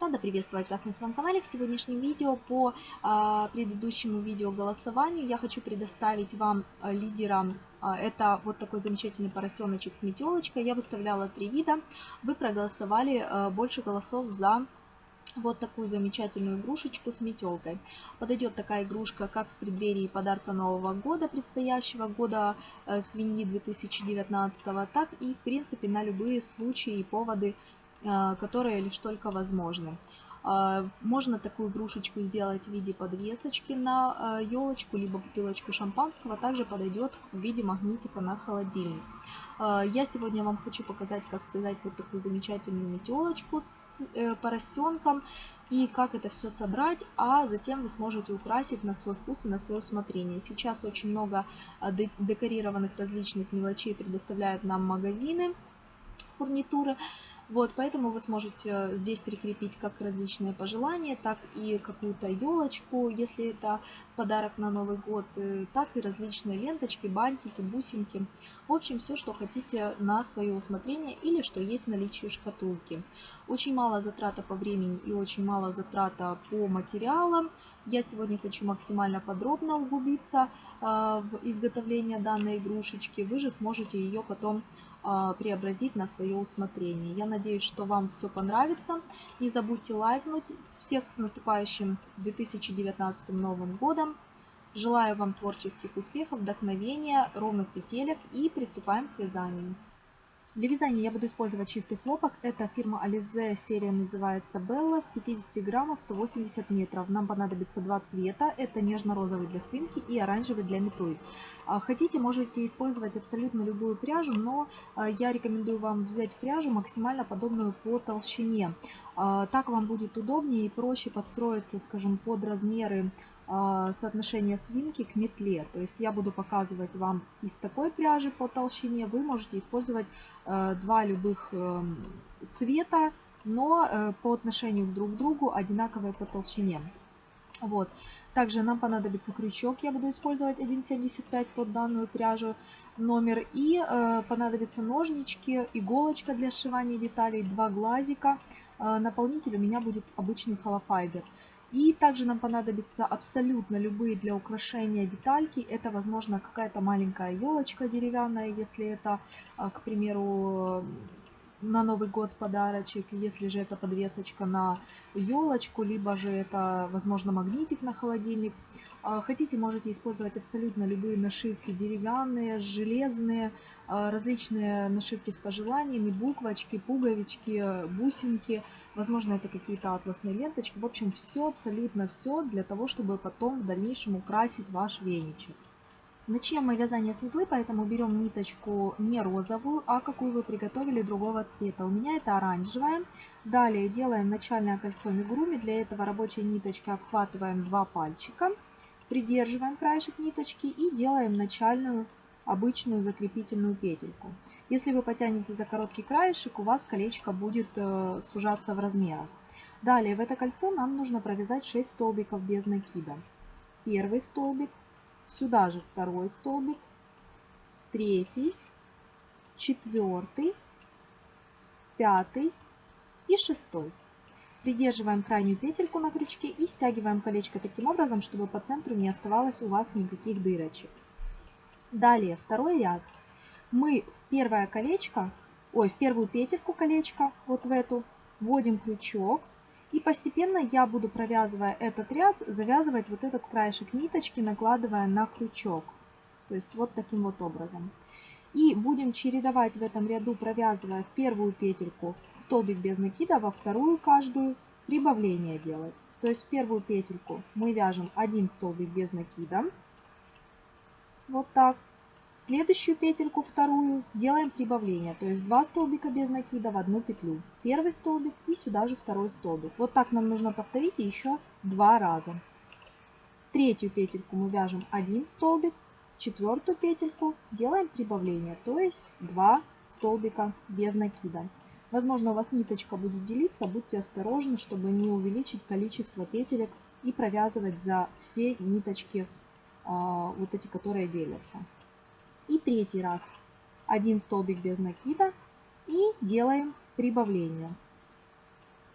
Рада приветствовать вас на своем канале. В сегодняшнем видео по а, предыдущему видео голосованию я хочу предоставить вам а, лидера. А, это вот такой замечательный поросеночек с метелочкой. Я выставляла три вида. Вы проголосовали а, больше голосов за вот такую замечательную игрушечку с метелкой. Подойдет такая игрушка как в преддверии подарка Нового года, предстоящего года э, свиньи 2019, так и в принципе на любые случаи и поводы которые лишь только возможны. А, можно такую игрушечку сделать в виде подвесочки на елочку, а, либо бутылочку шампанского. Также подойдет в виде магнитика на холодильник. Я сегодня вам хочу показать, как связать вот такую замечательную метелочку с э, поросенком и как это все собрать, а затем вы сможете украсить на свой вкус и на свое усмотрение. Сейчас очень много декорированных различных мелочей предоставляют нам магазины фурнитуры. Вот, поэтому вы сможете э, здесь прикрепить как различные пожелания, так и какую-то елочку, если это подарок на Новый год, э, так и различные ленточки, бантики, бусинки. В общем, все, что хотите на свое усмотрение или что есть в наличии шкатулки. Очень мало затрата по времени и очень мало затрата по материалам. Я сегодня хочу максимально подробно углубиться э, в изготовление данной игрушечки. Вы же сможете ее потом преобразить на свое усмотрение. Я надеюсь, что вам все понравится. Не забудьте лайкнуть. Всех с наступающим 2019 Новым Годом. Желаю вам творческих успехов, вдохновения, ровных петелек и приступаем к вязанию. Для вязания я буду использовать чистый хлопок. Это фирма Alize, серия называется Bella, 50 граммов, 180 метров. Нам понадобится два цвета. Это нежно-розовый для свинки и оранжевый для метлы. А, хотите, можете использовать абсолютно любую пряжу, но а, я рекомендую вам взять пряжу максимально подобную по толщине. А, так вам будет удобнее и проще подстроиться, скажем, под размеры а, соотношения свинки к метле. То есть я буду показывать вам из такой пряжи по толщине. Вы можете использовать э, два любых эм, цвета, но э, по отношению друг к другу одинаковые по толщине. Вот. Также нам понадобится крючок, я буду использовать 1,75 под данную пряжу номер. И э, понадобятся ножнички, иголочка для сшивания деталей, два глазика. Э, наполнитель у меня будет обычный холофайбер. И также нам понадобятся абсолютно любые для украшения детальки. Это, возможно, какая-то маленькая елочка деревянная, если это, а, к примеру, на Новый год подарочек, если же это подвесочка на елочку, либо же это, возможно, магнитик на холодильник. А, хотите, можете использовать абсолютно любые нашивки, деревянные, железные, а, различные нашивки с пожеланиями, буквочки, пуговички, бусинки, возможно, это какие-то атласные ленточки. В общем, все, абсолютно все для того, чтобы потом в дальнейшем украсить ваш веничек. Начнем мы вязание с метлы, поэтому берем ниточку не розовую, а какую вы приготовили другого цвета. У меня это оранжевая. Далее делаем начальное кольцо мигуруми. Для этого рабочей ниточкой обхватываем два пальчика. Придерживаем краешек ниточки и делаем начальную обычную закрепительную петельку. Если вы потянете за короткий краешек, у вас колечко будет э, сужаться в размерах. Далее в это кольцо нам нужно провязать 6 столбиков без накида. Первый столбик, Сюда же второй столбик, третий, четвертый, пятый и шестой. Придерживаем крайнюю петельку на крючке и стягиваем колечко таким образом, чтобы по центру не оставалось у вас никаких дырочек. Далее второй ряд. Мы в первое колечко, ой, в первую петельку колечка, вот в эту, вводим крючок, и постепенно я буду, провязывая этот ряд, завязывать вот этот краешек ниточки, накладывая на крючок. То есть вот таким вот образом. И будем чередовать в этом ряду, провязывая в первую петельку столбик без накида, во вторую каждую прибавление делать. То есть в первую петельку мы вяжем один столбик без накида. Вот так следующую петельку, вторую, делаем прибавление, то есть 2 столбика без накида в одну петлю. Первый столбик и сюда же второй столбик. Вот так нам нужно повторить еще два раза. Третью петельку мы вяжем один столбик, четвертую петельку делаем прибавление, то есть 2 столбика без накида. Возможно, у вас ниточка будет делиться, будьте осторожны, чтобы не увеличить количество петелек и провязывать за все ниточки, а, вот эти, которые делятся. И третий раз. Один столбик без накида и делаем прибавление.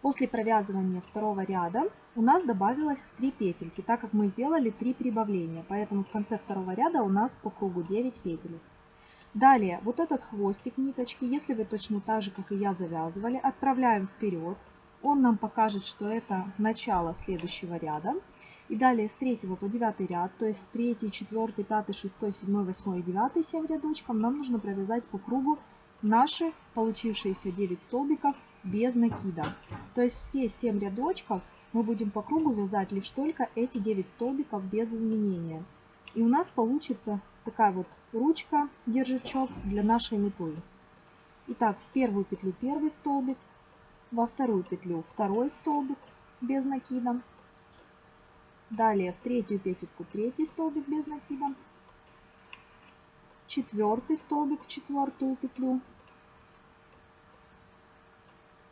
После провязывания второго ряда у нас добавилось 3 петельки, так как мы сделали 3 прибавления. Поэтому в конце второго ряда у нас по кругу 9 петель. Далее, вот этот хвостик ниточки, если вы точно так же, как и я, завязывали, отправляем вперед. Он нам покажет, что это начало следующего ряда. И далее с 3 по 9 ряд, то есть 3, 4, 5, 6, 7, 8 и 9, 7 рядочков, нам нужно провязать по кругу наши получившиеся 9 столбиков без накида. То есть все 7 рядочков мы будем по кругу вязать лишь только эти 9 столбиков без изменения. И у нас получится такая вот ручка, держачок для нашей метлы. Итак, в первую петлю первый столбик, во вторую петлю второй столбик без накида. Далее в третью петельку третий столбик без накида. Четвертый столбик в четвертую петлю.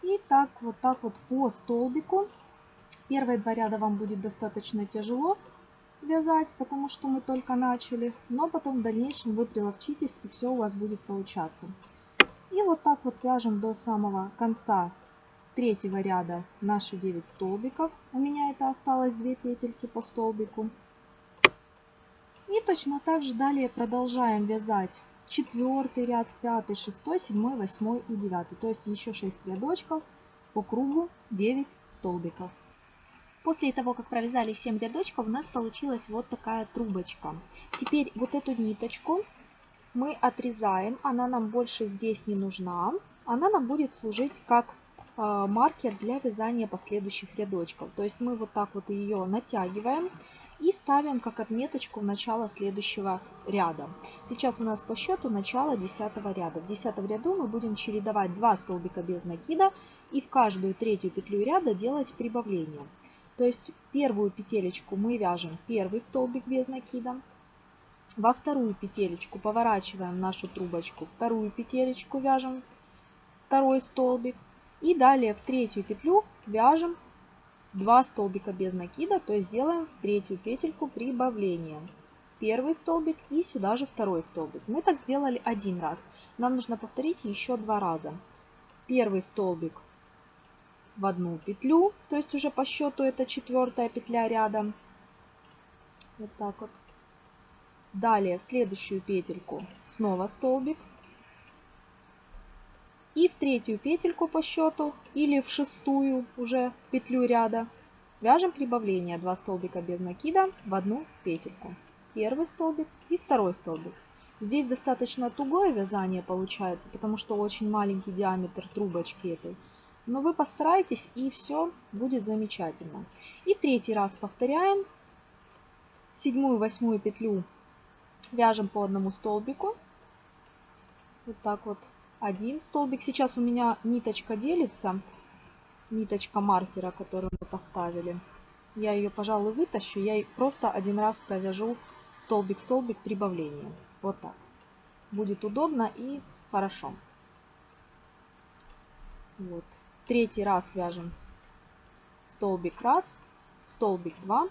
И так, вот так вот по столбику. Первые два ряда вам будет достаточно тяжело вязать, потому что мы только начали. Но потом в дальнейшем вы приловчитесь и все у вас будет получаться. И вот так вот вяжем до самого конца третьего ряда наши 9 столбиков. У меня это осталось 2 петельки по столбику. И точно так же далее продолжаем вязать четвертый ряд, пятый, шестой, седьмой, восьмой и девятый. То есть еще 6 рядочков по кругу 9 столбиков. После того, как провязали 7 рядочков, у нас получилась вот такая трубочка. Теперь вот эту ниточку мы отрезаем, она нам больше здесь не нужна. Она нам будет служить как а, маркер для вязания последующих рядочков. То есть мы вот так вот ее натягиваем и ставим как отметочку в начало следующего ряда. Сейчас у нас по счету начало 10 ряда. В 10 ряду мы будем чередовать 2 столбика без накида и в каждую третью петлю ряда делать прибавление. То есть первую петелечку мы вяжем первый столбик без накида, во вторую петелечку поворачиваем нашу трубочку, вторую петелечку вяжем второй столбик, и далее в третью петлю вяжем 2 столбика без накида, то есть делаем в третью петельку прибавление. Первый столбик и сюда же второй столбик. Мы так сделали один раз. Нам нужно повторить еще два раза. Первый столбик в одну петлю, то есть уже по счету это четвертая петля рядом. Вот так вот. Далее в следующую петельку снова столбик и в третью петельку по счету или в шестую уже петлю ряда вяжем прибавление 2 столбика без накида в одну петельку. Первый столбик и второй столбик. Здесь достаточно тугое вязание получается, потому что очень маленький диаметр трубочки этой. Но вы постарайтесь и все будет замечательно. И третий раз повторяем. Седьмую, восьмую петлю вяжем по одному столбику. Вот так вот один столбик. Сейчас у меня ниточка делится, ниточка маркера, которую мы поставили. Я ее, пожалуй, вытащу. Я просто один раз провяжу столбик-столбик прибавления. Вот так. Будет удобно и хорошо. Вот. Третий раз вяжем столбик раз, столбик 2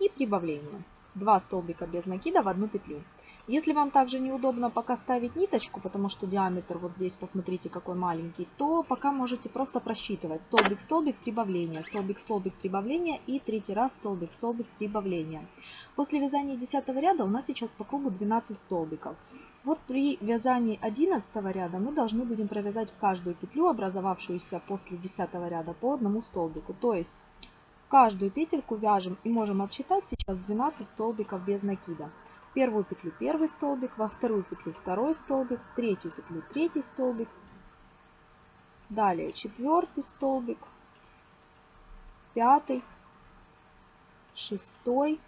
и прибавление. Два столбика без накида в одну петлю. Если вам также неудобно пока ставить ниточку, потому что диаметр вот здесь, посмотрите, какой маленький, то пока можете просто просчитывать столбик-столбик прибавление, столбик-столбик прибавление и третий раз столбик-столбик прибавление. После вязания 10 ряда у нас сейчас по кругу 12 столбиков. Вот при вязании 11 ряда мы должны будем провязать в каждую петлю, образовавшуюся после 10 ряда, по одному столбику. То есть каждую петельку вяжем и можем отсчитать сейчас 12 столбиков без накида первую петлю первый столбик, во вторую петлю второй столбик, в третью петлю третий столбик, далее четвертый столбик, пятый, шестой,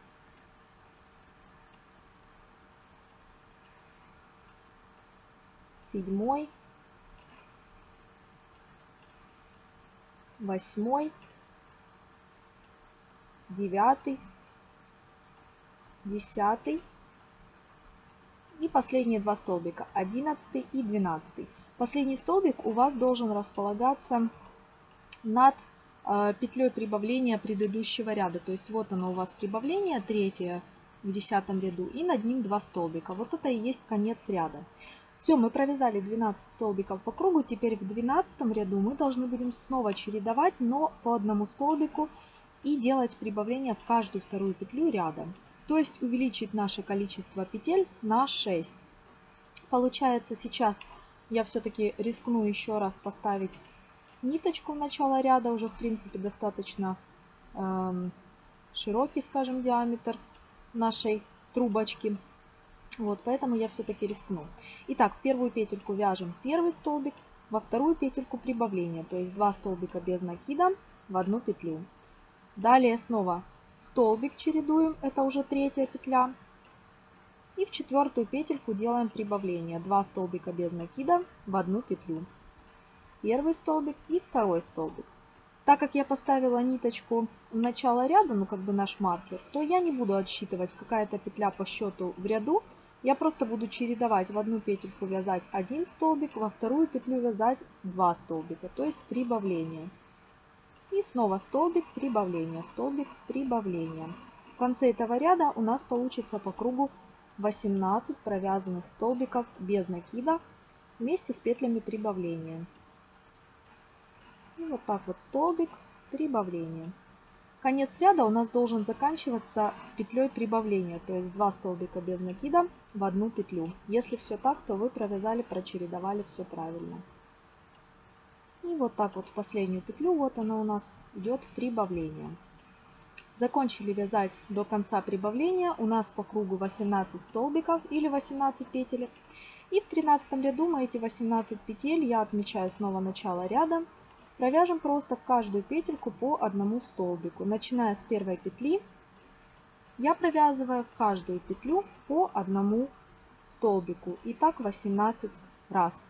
седьмой, восьмой, девятый, десятый, и последние два столбика, 11 и 12. Последний столбик у вас должен располагаться над э, петлей прибавления предыдущего ряда. То есть вот оно у вас прибавление, третье в десятом ряду, и над ним два столбика. Вот это и есть конец ряда. Все, мы провязали 12 столбиков по кругу. Теперь в 12 ряду мы должны будем снова чередовать, но по одному столбику и делать прибавление в каждую вторую петлю рядом. То есть увеличить наше количество петель на 6. Получается сейчас я все-таки рискну еще раз поставить ниточку в начало ряда. Уже в принципе достаточно э, широкий, скажем, диаметр нашей трубочки. Вот, поэтому я все-таки рискну. Итак, в первую петельку вяжем первый столбик, во вторую петельку прибавление, то есть два столбика без накида в одну петлю. Далее снова столбик чередуем, это уже третья петля. И в четвертую петельку делаем прибавление, два столбика без накида в одну петлю. Первый столбик и второй столбик. Так как я поставила ниточку в начало ряда, ну как бы наш маркер, то я не буду отсчитывать какая-то петля по счету в ряду, я просто буду чередовать в одну петельку вязать один столбик, во вторую петлю вязать два столбика, то есть прибавление. И снова столбик, прибавление, столбик, прибавление. В конце этого ряда у нас получится по кругу 18 провязанных столбиков без накида вместе с петлями прибавления. И вот так вот столбик, прибавление. Конец ряда у нас должен заканчиваться петлей прибавления, то есть 2 столбика без накида в одну петлю. Если все так, то вы провязали, прочередовали все правильно. И вот так вот в последнюю петлю, вот она у нас идет прибавление. Закончили вязать до конца прибавления. У нас по кругу 18 столбиков или 18 петель. И в 13 ряду мы эти 18 петель, я отмечаю снова начало ряда, Провяжем просто в каждую петельку по одному столбику. Начиная с первой петли, я провязываю в каждую петлю по одному столбику. И так 18 раз.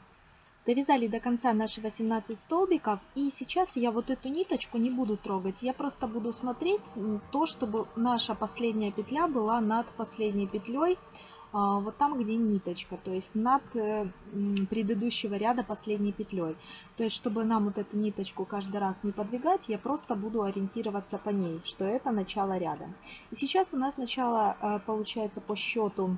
Довязали до конца наши 18 столбиков. И сейчас я вот эту ниточку не буду трогать. Я просто буду смотреть то, чтобы наша последняя петля была над последней петлей а, вот там, где ниточка, то есть над э, предыдущего ряда последней петлей. То есть, чтобы нам вот эту ниточку каждый раз не подвигать, я просто буду ориентироваться по ней, что это начало ряда. И сейчас у нас начало э, получается по счету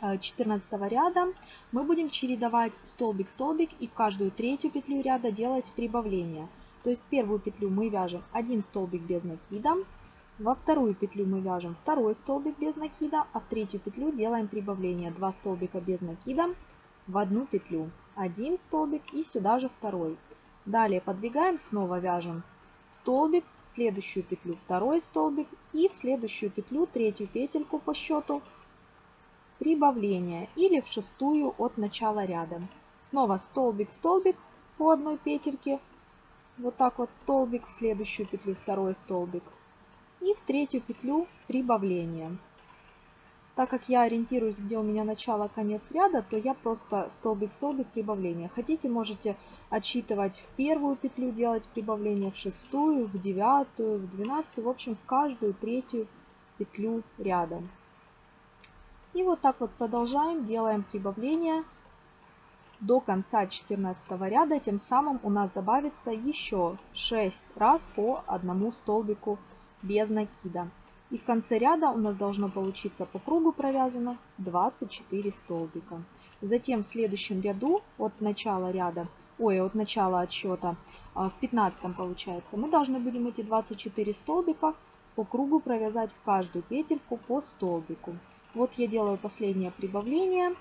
14 э, ряда мы будем чередовать столбик-столбик и в каждую третью петлю ряда делать прибавление. То есть первую петлю мы вяжем один столбик без накида, во вторую петлю мы вяжем второй столбик без накида, а в третью петлю делаем прибавление 2 столбика без накида в одну петлю. Один столбик и сюда же второй. Далее подвигаем, снова вяжем столбик, в следующую петлю второй столбик и в следующую петлю третью петельку по счету прибавление или в шестую от начала ряда. Снова столбик, столбик по одной петельке, вот так вот столбик, в следующую петлю второй столбик, и в третью петлю прибавление. Так как я ориентируюсь, где у меня начало, конец ряда, то я просто столбик-столбик прибавление. Хотите, можете отсчитывать в первую петлю, делать прибавление в шестую, в девятую, в двенадцатую, в общем, в каждую третью петлю ряда. И вот так вот продолжаем, делаем прибавление до конца 14 ряда. Тем самым у нас добавится еще 6 раз по одному столбику без накида. И в конце ряда у нас должно получиться по кругу провязано 24 столбика. Затем в следующем ряду от начала ряда, ой, от начала отсчета, а, в 15 получается, мы должны будем эти 24 столбика по кругу провязать в каждую петельку по столбику. Вот я делаю последнее прибавление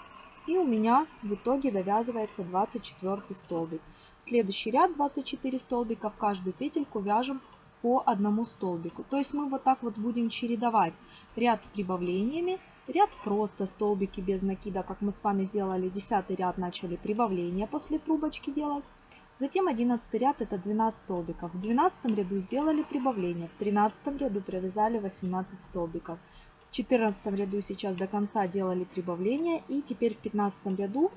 и у меня в итоге довязывается 24 столбик. Следующий ряд 24 столбика в каждую петельку вяжем по одному столбику. То есть мы вот так вот будем чередовать ряд с прибавлениями, ряд просто столбики без накида, как мы с вами сделали 10 ряд, начали прибавление после трубочки делать. Затем 11 ряд это 12 столбиков. В 12 ряду сделали прибавление, в 13 ряду провязали 18 столбиков. В 14 ряду сейчас до конца делали прибавление и теперь в 15 ряду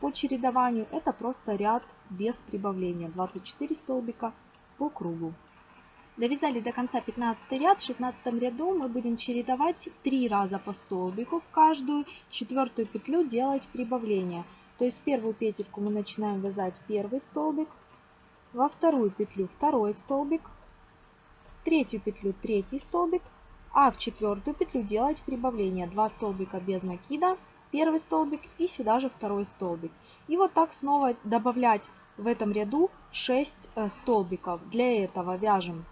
по чередованию это просто ряд без прибавления, 24 столбика по кругу. Довязали до конца 15 ряд. В 16 ряду мы будем чередовать 3 раза по столбику в каждую четвертую петлю делать прибавление. То есть первую петельку мы начинаем вязать первый столбик, во вторую петлю второй столбик, третью петлю третий столбик, а в четвертую петлю делать прибавление 2 столбика без накида первый столбик и сюда же второй столбик. И вот так снова добавлять в этом ряду 6 э, столбиков. Для этого вяжем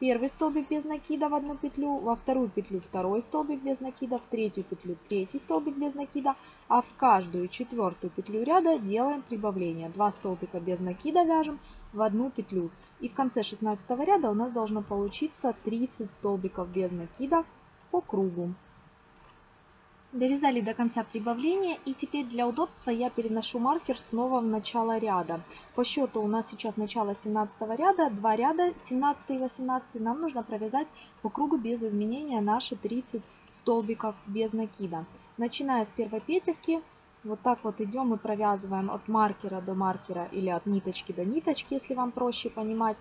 первый столбик без накида в одну петлю, во вторую петлю второй столбик без накида, в третью петлю третий столбик без накида, а в каждую четвертую петлю ряда делаем прибавление. 2 столбика без накида вяжем в одну петлю. И в конце 16 ряда у нас должно получиться 30 столбиков без накида по кругу. Довязали до конца прибавления и теперь для удобства я переношу маркер снова в начало ряда. По счету у нас сейчас начало 17 ряда, 2 ряда 17 и 18 нам нужно провязать по кругу без изменения наши 30 столбиков без накида. Начиная с первой петельки, вот так вот идем и провязываем от маркера до маркера или от ниточки до ниточки, если вам проще понимать.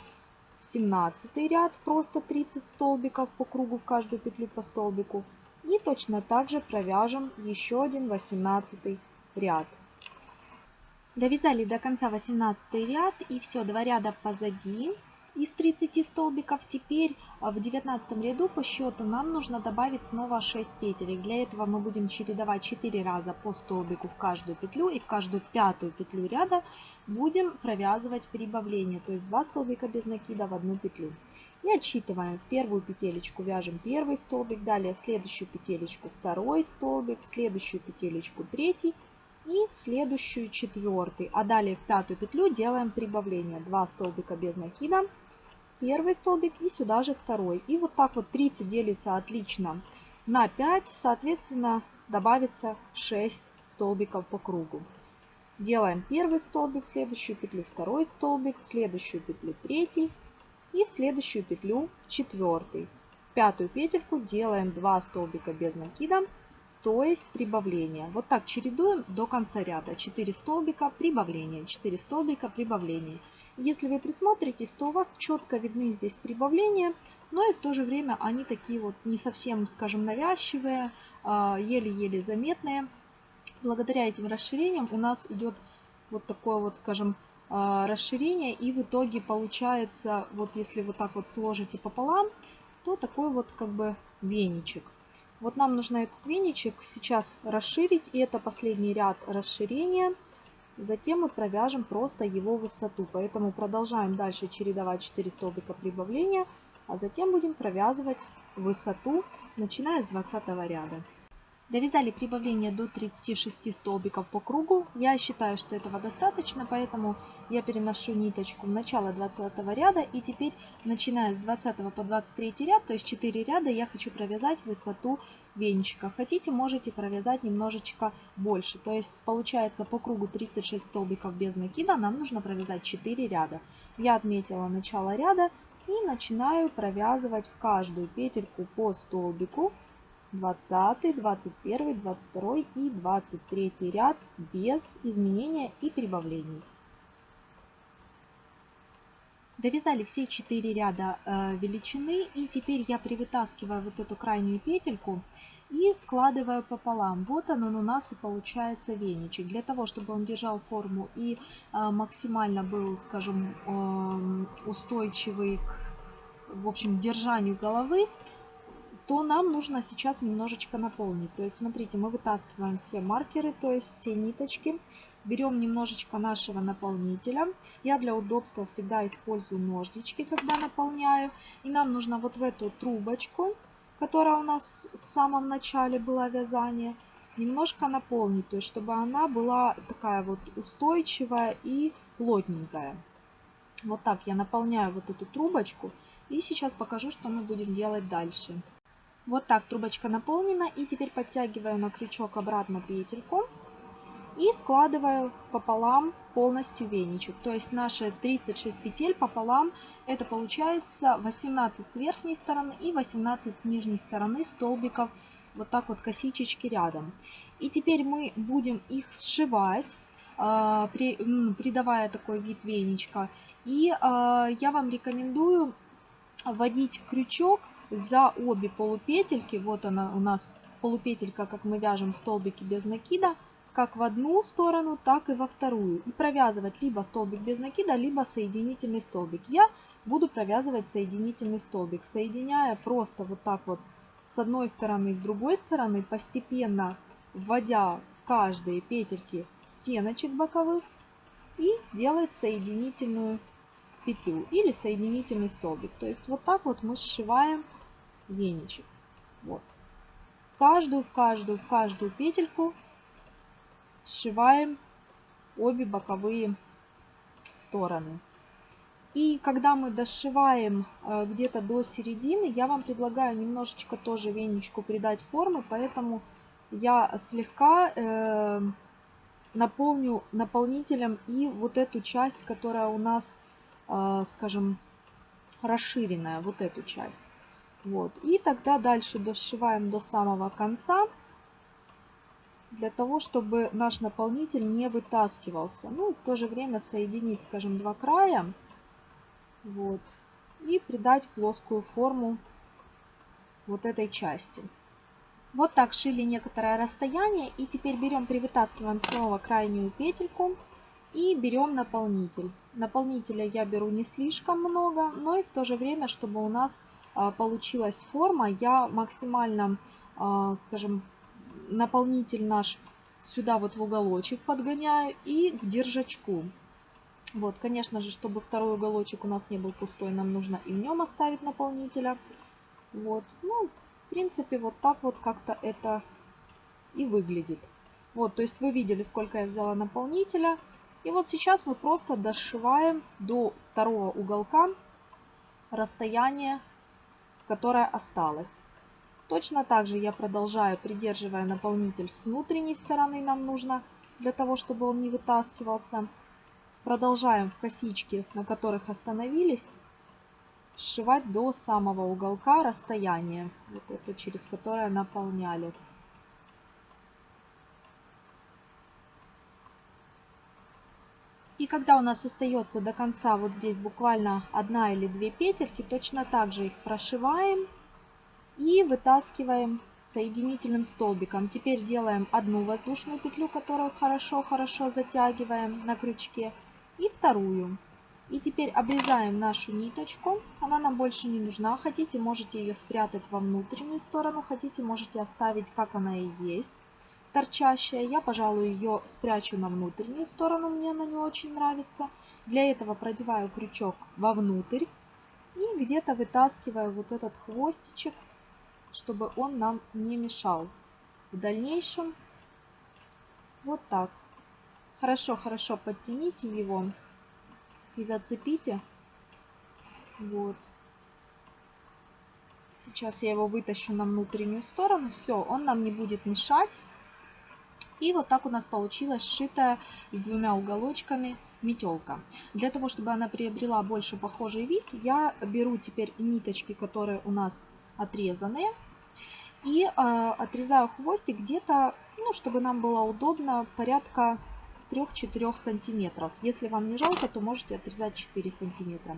17 ряд, просто 30 столбиков по кругу в каждую петлю по столбику. И точно так же провяжем еще один 18 ряд. Довязали до конца 18 ряд и все, два ряда позади из 30 столбиков. Теперь а, в 19 ряду по счету нам нужно добавить снова 6 петель. Для этого мы будем чередовать 4 раза по столбику в каждую петлю и в каждую пятую петлю ряда будем провязывать прибавление, то есть 2 столбика без накида в одну петлю. И отсчитываем. В первую петелечку вяжем первый столбик, далее в следующую петелечку второй столбик, в следующую петелечку третий и в следующую четвертый. А далее в пятую петлю делаем прибавление. 2 столбика без накида, первый столбик и сюда же второй. И вот так вот 30 делится отлично на 5, соответственно добавится 6 столбиков по кругу. Делаем первый столбик, в следующую петлю второй столбик, в следующую петлю третий и в следующую петлю четвертый. Пятую петельку делаем 2 столбика без накида, то есть прибавление. Вот так чередуем до конца ряда. 4 столбика, прибавление, 4 столбика, прибавление. Если вы присмотритесь, то у вас четко видны здесь прибавления, но и в то же время они такие вот не совсем, скажем, навязчивые, а, еле-еле заметные. Благодаря этим расширениям у нас идет вот такое вот, скажем, а, расширение и в итоге получается, вот если вот так вот сложите пополам, то такой вот как бы веничек. Вот нам нужно этот веничек сейчас расширить, и это последний ряд расширения. Затем мы провяжем просто его высоту, поэтому продолжаем дальше чередовать 4 столбика прибавления, а затем будем провязывать высоту, начиная с 20 ряда. Довязали прибавление до 36 столбиков по кругу. Я считаю, что этого достаточно, поэтому я переношу ниточку в начало 20 ряда. И теперь, начиная с 20 по 23 ряд, то есть 4 ряда, я хочу провязать высоту венчика. Хотите, можете провязать немножечко больше. То есть получается по кругу 36 столбиков без накида, нам нужно провязать 4 ряда. Я отметила начало ряда и начинаю провязывать в каждую петельку по столбику 20, 21, 22 и 23 ряд без изменения и прибавлений. Довязали все 4 ряда э, величины и теперь я привытаскиваю вот эту крайнюю петельку и складываю пополам. Вот он, он у нас и получается веничек. Для того, чтобы он держал форму и э, максимально был, скажем, э, устойчивый к в общем, держанию головы, то нам нужно сейчас немножечко наполнить. То есть, смотрите, мы вытаскиваем все маркеры, то есть все ниточки. Берем немножечко нашего наполнителя. Я для удобства всегда использую ножнички, когда наполняю. И нам нужно вот в эту трубочку, которая у нас в самом начале была вязание, немножко наполнить, то есть чтобы она была такая вот устойчивая и плотненькая. Вот так я наполняю вот эту трубочку. И сейчас покажу, что мы будем делать дальше. Вот так трубочка наполнена. И теперь подтягиваю на крючок обратно петельку. И складываю пополам полностью веничек. То есть наши 36 петель пополам, это получается 18 с верхней стороны и 18 с нижней стороны столбиков. Вот так вот косичечки рядом. И теперь мы будем их сшивать, а, придавая такой вид веничка. И а, я вам рекомендую вводить крючок за обе полупетельки, вот она у нас полупетелька, как мы вяжем столбики без накида, как в одну сторону, так и во вторую. И провязывать либо столбик без накида, либо соединительный столбик. Я буду провязывать соединительный столбик, соединяя просто вот так вот с одной стороны и с другой стороны, постепенно вводя каждые петельки стеночек боковых и делать соединительную петлю или соединительный столбик. То есть вот так вот мы сшиваем веничек. Вот. Каждую, в каждую, в каждую петельку сшиваем обе боковые стороны. И когда мы дошиваем э, где-то до середины, я вам предлагаю немножечко тоже веничку придать формы, поэтому я слегка э, наполню наполнителем и вот эту часть, которая у нас, э, скажем, расширенная, вот эту часть. Вот. И тогда дальше дошиваем до самого конца, для того, чтобы наш наполнитель не вытаскивался. Ну, в то же время соединить, скажем, два края. Вот. И придать плоскую форму вот этой части. Вот так шили некоторое расстояние. И теперь берем, привытаскиваем снова крайнюю петельку и берем наполнитель. Наполнителя я беру не слишком много, но и в то же время, чтобы у нас получилась форма, я максимально, а, скажем, наполнитель наш сюда вот в уголочек подгоняю и к держачку. Вот, конечно же, чтобы второй уголочек у нас не был пустой, нам нужно и в нем оставить наполнителя. Вот, ну, в принципе, вот так вот как-то это и выглядит. Вот, то есть вы видели, сколько я взяла наполнителя. И вот сейчас мы просто дошиваем до второго уголка расстояние, которое осталось. Точно так же я продолжаю, придерживая наполнитель с внутренней стороны, нам нужно, для того, чтобы он не вытаскивался. Продолжаем в косички, на которых остановились, сшивать до самого уголка расстояние, вот это через которое наполняли. И когда у нас остается до конца вот здесь буквально одна или две петельки, точно так же их прошиваем и вытаскиваем соединительным столбиком. Теперь делаем одну воздушную петлю, которую хорошо-хорошо затягиваем на крючке, и вторую. И теперь обрезаем нашу ниточку. Она нам больше не нужна. Хотите, можете ее спрятать во внутреннюю сторону. Хотите, можете оставить, как она и есть, торчащая. Я, пожалуй, ее спрячу на внутреннюю сторону. Мне она не очень нравится. Для этого продеваю крючок вовнутрь. И где-то вытаскиваю вот этот хвостичек чтобы он нам не мешал в дальнейшем. Вот так. Хорошо-хорошо подтяните его и зацепите. Вот. Сейчас я его вытащу на внутреннюю сторону. Все, он нам не будет мешать. И вот так у нас получилась сшитая с двумя уголочками метелка. Для того, чтобы она приобрела больше похожий вид, я беру теперь ниточки, которые у нас отрезанные. И э, отрезаю хвостик где-то, ну, чтобы нам было удобно, порядка 3-4 сантиметров. Если вам не жалко, то можете отрезать 4 сантиметра.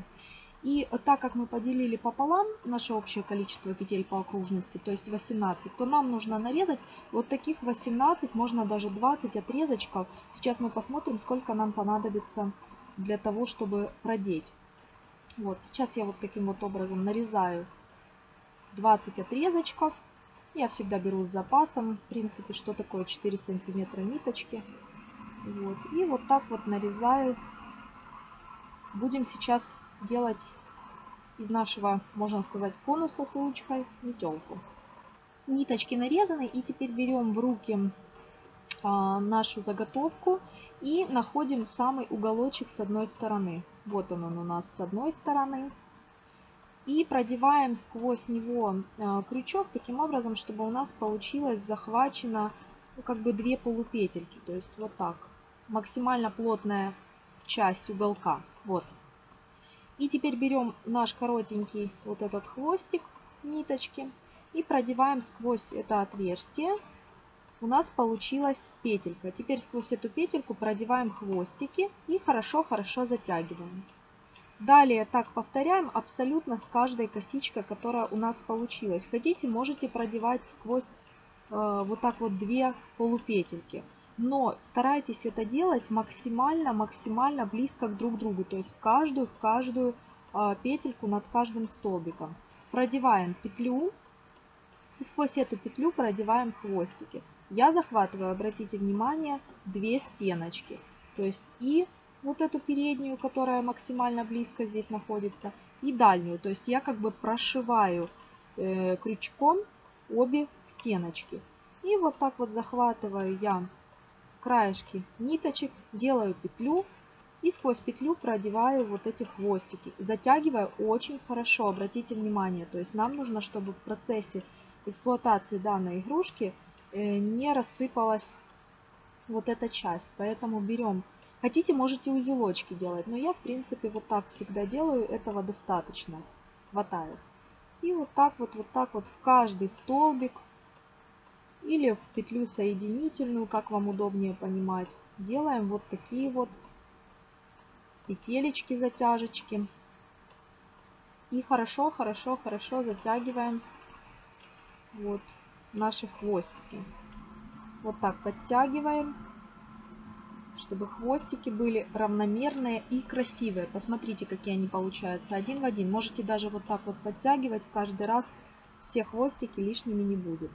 И так как мы поделили пополам наше общее количество петель по окружности, то есть 18, то нам нужно нарезать вот таких 18, можно даже 20 отрезочков. Сейчас мы посмотрим, сколько нам понадобится для того, чтобы продеть. Вот, сейчас я вот таким вот образом нарезаю 20 отрезочков. Я всегда беру с запасом. В принципе, что такое 4 сантиметра ниточки. Вот. И вот так вот нарезаю. Будем сейчас делать из нашего, можно сказать, конуса с улочкой метелку. Ниточки нарезаны. И теперь берем в руки а, нашу заготовку и находим самый уголочек с одной стороны. Вот он, он у нас с одной стороны и продеваем сквозь него э, крючок таким образом, чтобы у нас получилось захвачено ну, как бы две полупетельки. То есть вот так. Максимально плотная часть уголка. Вот. И теперь берем наш коротенький вот этот хвостик ниточки и продеваем сквозь это отверстие. У нас получилась петелька. Теперь сквозь эту петельку продеваем хвостики и хорошо-хорошо затягиваем. Далее так повторяем абсолютно с каждой косичкой, которая у нас получилась. Хотите, можете продевать сквозь э, вот так вот две полупетельки. Но старайтесь это делать максимально-максимально близко к друг другу. То есть каждую в каждую э, петельку над каждым столбиком. Продеваем петлю и сквозь эту петлю продеваем хвостики. я захватываю, обратите внимание, две стеночки. То есть и вот эту переднюю, которая максимально близко здесь находится, и дальнюю. То есть я как бы прошиваю э, крючком обе стеночки. И вот так вот захватываю я краешки ниточек, делаю петлю и сквозь петлю продеваю вот эти хвостики. Затягиваю очень хорошо, обратите внимание. То есть нам нужно, чтобы в процессе эксплуатации данной игрушки э, не рассыпалась вот эта часть. Поэтому берем, хотите можете узелочки делать, но я в принципе вот так всегда делаю, этого достаточно, хватает. И вот так вот, вот так вот в каждый столбик или в петлю соединительную, как вам удобнее понимать, делаем вот такие вот петелечки, затяжечки. И хорошо, хорошо, хорошо затягиваем вот наши хвостики. Вот так подтягиваем, чтобы хвостики были равномерные и красивые. Посмотрите, какие они получаются один в один. Можете даже вот так вот подтягивать каждый раз. Все хвостики лишними не будет.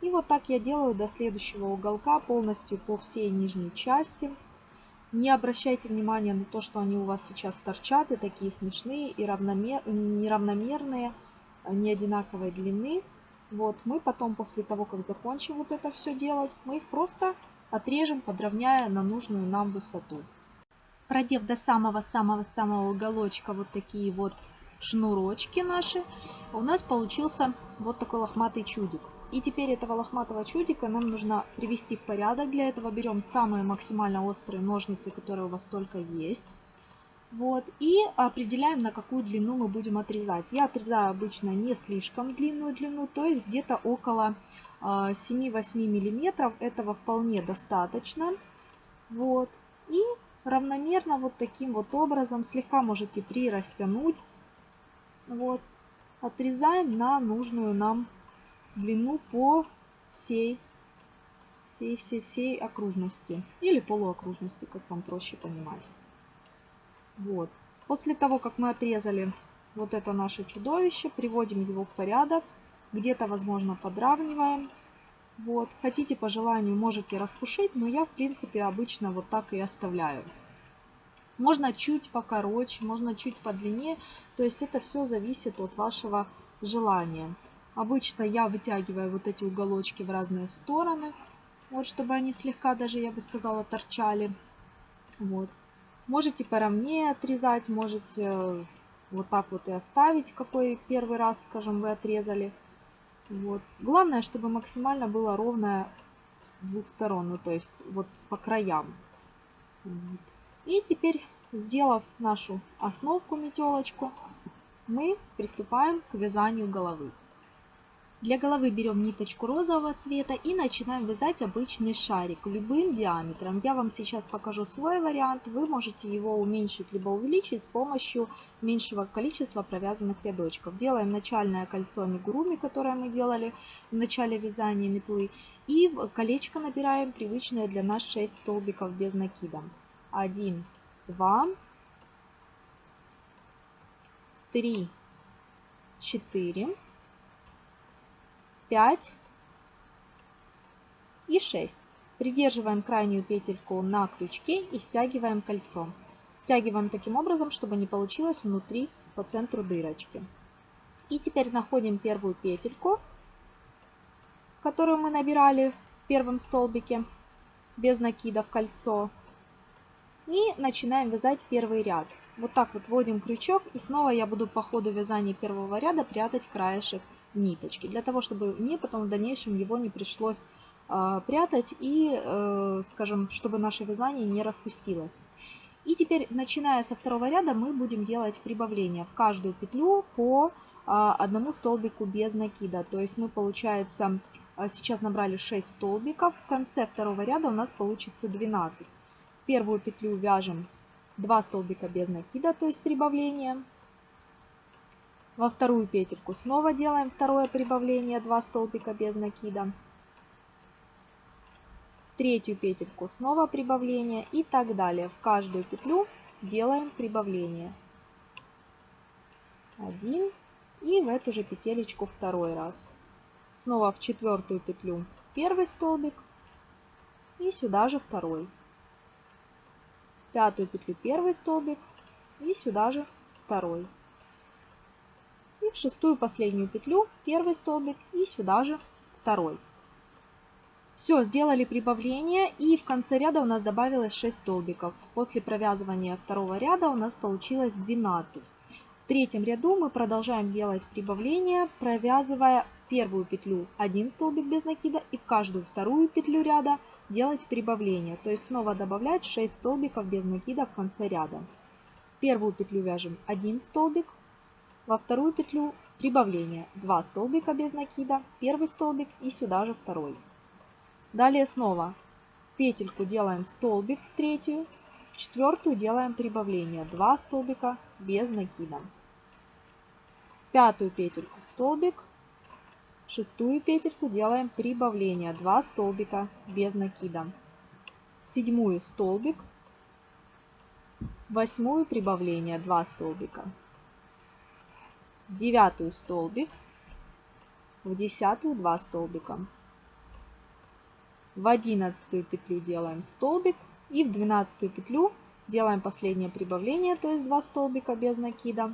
И вот так я делаю до следующего уголка полностью по всей нижней части. Не обращайте внимания на то, что они у вас сейчас торчат и такие смешные и равномер... неравномерные, не одинаковой длины. Вот, мы потом, после того, как закончим вот это все делать, мы их просто отрежем, подровняя на нужную нам высоту. Продев до самого-самого-самого уголочка вот такие вот шнурочки наши, у нас получился вот такой лохматый чудик. И теперь этого лохматого чудика нам нужно привести в порядок. Для этого берем самые максимально острые ножницы, которые у вас только есть. Вот, и определяем, на какую длину мы будем отрезать. Я отрезаю обычно не слишком длинную длину, то есть где-то около 7-8 миллиметров. Этого вполне достаточно. Вот, и равномерно вот таким вот образом слегка можете прирастянуть. Вот, отрезаем на нужную нам по всей всей всей всей окружности или полуокружности, как вам проще понимать. Вот. После того, как мы отрезали вот это наше чудовище, приводим его в порядок, где-то, возможно, подравниваем. Вот. Хотите по желанию, можете распушить, но я, в принципе, обычно вот так и оставляю. Можно чуть покороче, можно чуть подлиннее, то есть это все зависит от вашего желания. Обычно я вытягиваю вот эти уголочки в разные стороны, вот чтобы они слегка даже, я бы сказала, торчали. Вот. Можете поровнее отрезать, можете э, вот так вот и оставить, какой первый раз, скажем, вы отрезали. Вот. Главное, чтобы максимально было ровное с двух сторон, ну то есть вот по краям. Вот. И теперь, сделав нашу основку метелочку, мы приступаем к вязанию головы. Для головы берем ниточку розового цвета и начинаем вязать обычный шарик любым диаметром. Я вам сейчас покажу свой вариант. Вы можете его уменьшить либо увеличить с помощью меньшего количества провязанных рядочков. Делаем начальное кольцо амигуруми, которое мы делали в начале вязания метлы. И в колечко набираем привычные для нас 6 столбиков без накида. 1, 2, 3, 4, 5 и 6. Придерживаем крайнюю петельку на крючке и стягиваем кольцо. Стягиваем таким образом, чтобы не получилось внутри по центру дырочки. И теперь находим первую петельку, которую мы набирали в первом столбике без накида в кольцо. И начинаем вязать первый ряд. Вот так вот вводим крючок и снова я буду по ходу вязания первого ряда прятать краешек ниточки, для того, чтобы мне потом в дальнейшем его не пришлось э, прятать и, э, скажем, чтобы наше вязание не распустилось. И теперь, начиная со второго ряда, мы будем делать прибавление в каждую петлю по э, одному столбику без накида. То есть мы, получается, сейчас набрали 6 столбиков, в конце второго ряда у нас получится 12. Первую петлю вяжем 2 столбика без накида, то есть прибавление. Во вторую петельку снова делаем второе прибавление, 2 столбика без накида. Третью петельку снова прибавление и так далее. В каждую петлю делаем прибавление. Один и в эту же петелечку второй раз. Снова в четвертую петлю первый столбик, и сюда же второй. Пятую петлю первый столбик и сюда же второй. И в шестую последнюю петлю первый столбик и сюда же второй. Все, сделали прибавление и в конце ряда у нас добавилось 6 столбиков. После провязывания второго ряда у нас получилось 12. В третьем ряду мы продолжаем делать прибавление, провязывая первую петлю 1 столбик без накида и в каждую вторую петлю ряда делать прибавление. То есть снова добавлять 6 столбиков без накида в конце ряда. первую петлю вяжем 1 столбик, во вторую петлю прибавление 2 столбика без накида, первый столбик и сюда же второй. Далее снова петельку делаем столбик в третью, в четвертую делаем прибавление 2 столбика без накида. Пятую петельку столбик, шестую петельку делаем прибавление 2 столбика без накида. седьмую столбик, восьмую прибавление 2 столбика, девятую столбик, в десятую 2 столбика. В одиннадцатую петлю делаем столбик и в двенадцатую петлю делаем последнее прибавление, то есть 2 столбика без накида.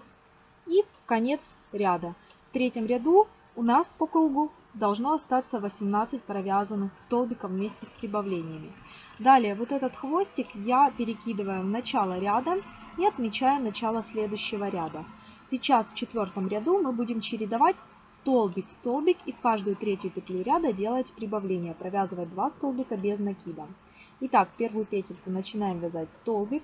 И конец ряда. В третьем ряду у нас по кругу должно остаться 18 провязанных столбиков вместе с прибавлениями. Далее вот этот хвостик я перекидываю в начало ряда и отмечаю начало следующего ряда. Сейчас в четвертом ряду мы будем чередовать столбик, столбик и в каждую третью петлю ряда делать прибавление, провязывать 2 столбика без накида. Итак, первую петельку начинаем вязать столбик,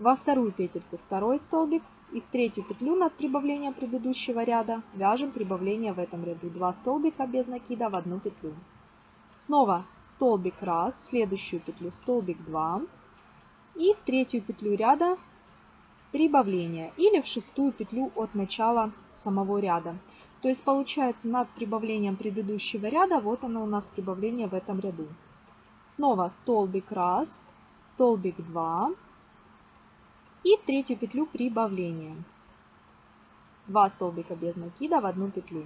во вторую петельку второй столбик и в третью петлю над прибавлением предыдущего ряда вяжем прибавление в этом ряду 2 столбика без накида в одну петлю. Снова столбик 1, в следующую петлю столбик 2 и в третью петлю ряда прибавление или в шестую петлю от начала самого ряда. То есть получается над прибавлением предыдущего ряда, вот оно у нас прибавление в этом ряду. Снова столбик 1, столбик 2 и в третью петлю прибавление. 2 столбика без накида в одну петлю.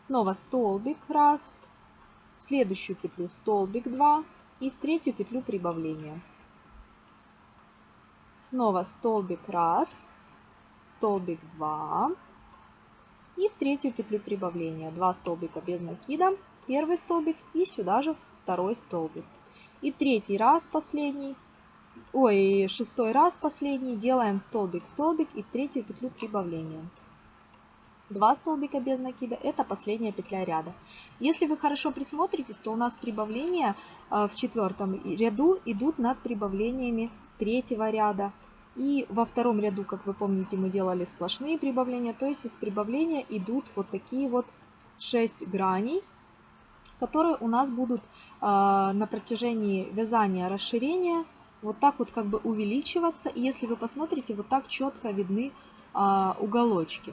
Снова столбик 1, в следующую петлю столбик 2 и в третью петлю прибавление. Снова столбик 1, столбик 2 и в третью петлю прибавления 2 столбика без накида, первый столбик и сюда же второй столбик. И третий раз последний, ой, шестой раз последний делаем столбик, столбик и в третью петлю прибавления. 2 столбика без накида это последняя петля ряда. Если вы хорошо присмотритесь, то у нас прибавления э, в четвертом ряду идут над прибавлениями третьего ряда, и во втором ряду, как вы помните, мы делали сплошные прибавления. То есть из прибавления идут вот такие вот 6 граней, которые у нас будут э, на протяжении вязания расширения вот так вот как бы увеличиваться. И если вы посмотрите, вот так четко видны э, уголочки.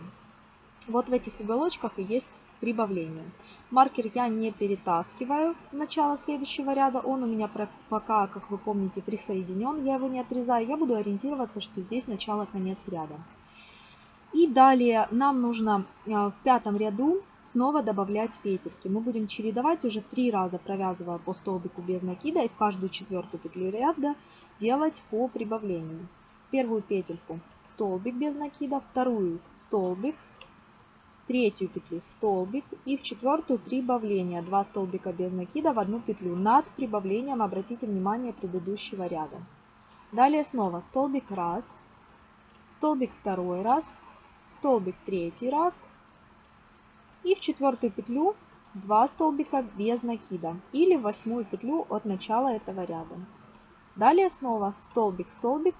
Вот в этих уголочках и есть прибавление. Маркер я не перетаскиваю в начало следующего ряда. Он у меня пока, как вы помните, присоединен. Я его не отрезаю. Я буду ориентироваться, что здесь начало-конец ряда. И далее нам нужно э, в пятом ряду снова добавлять петельки. Мы будем чередовать уже три раза, провязывая по столбику без накида. И в каждую четвертую петлю ряда делать по прибавлению. Первую петельку столбик без накида, вторую столбик, третью петлю столбик и в четвертую прибавление. 2 столбика без накида в одну петлю. Над прибавлением обратите внимание предыдущего ряда. Далее снова столбик раз столбик второй раз столбик третий раз и в четвертую петлю 2 столбика без накида или восьмую петлю от начала этого ряда. Далее снова столбик столбик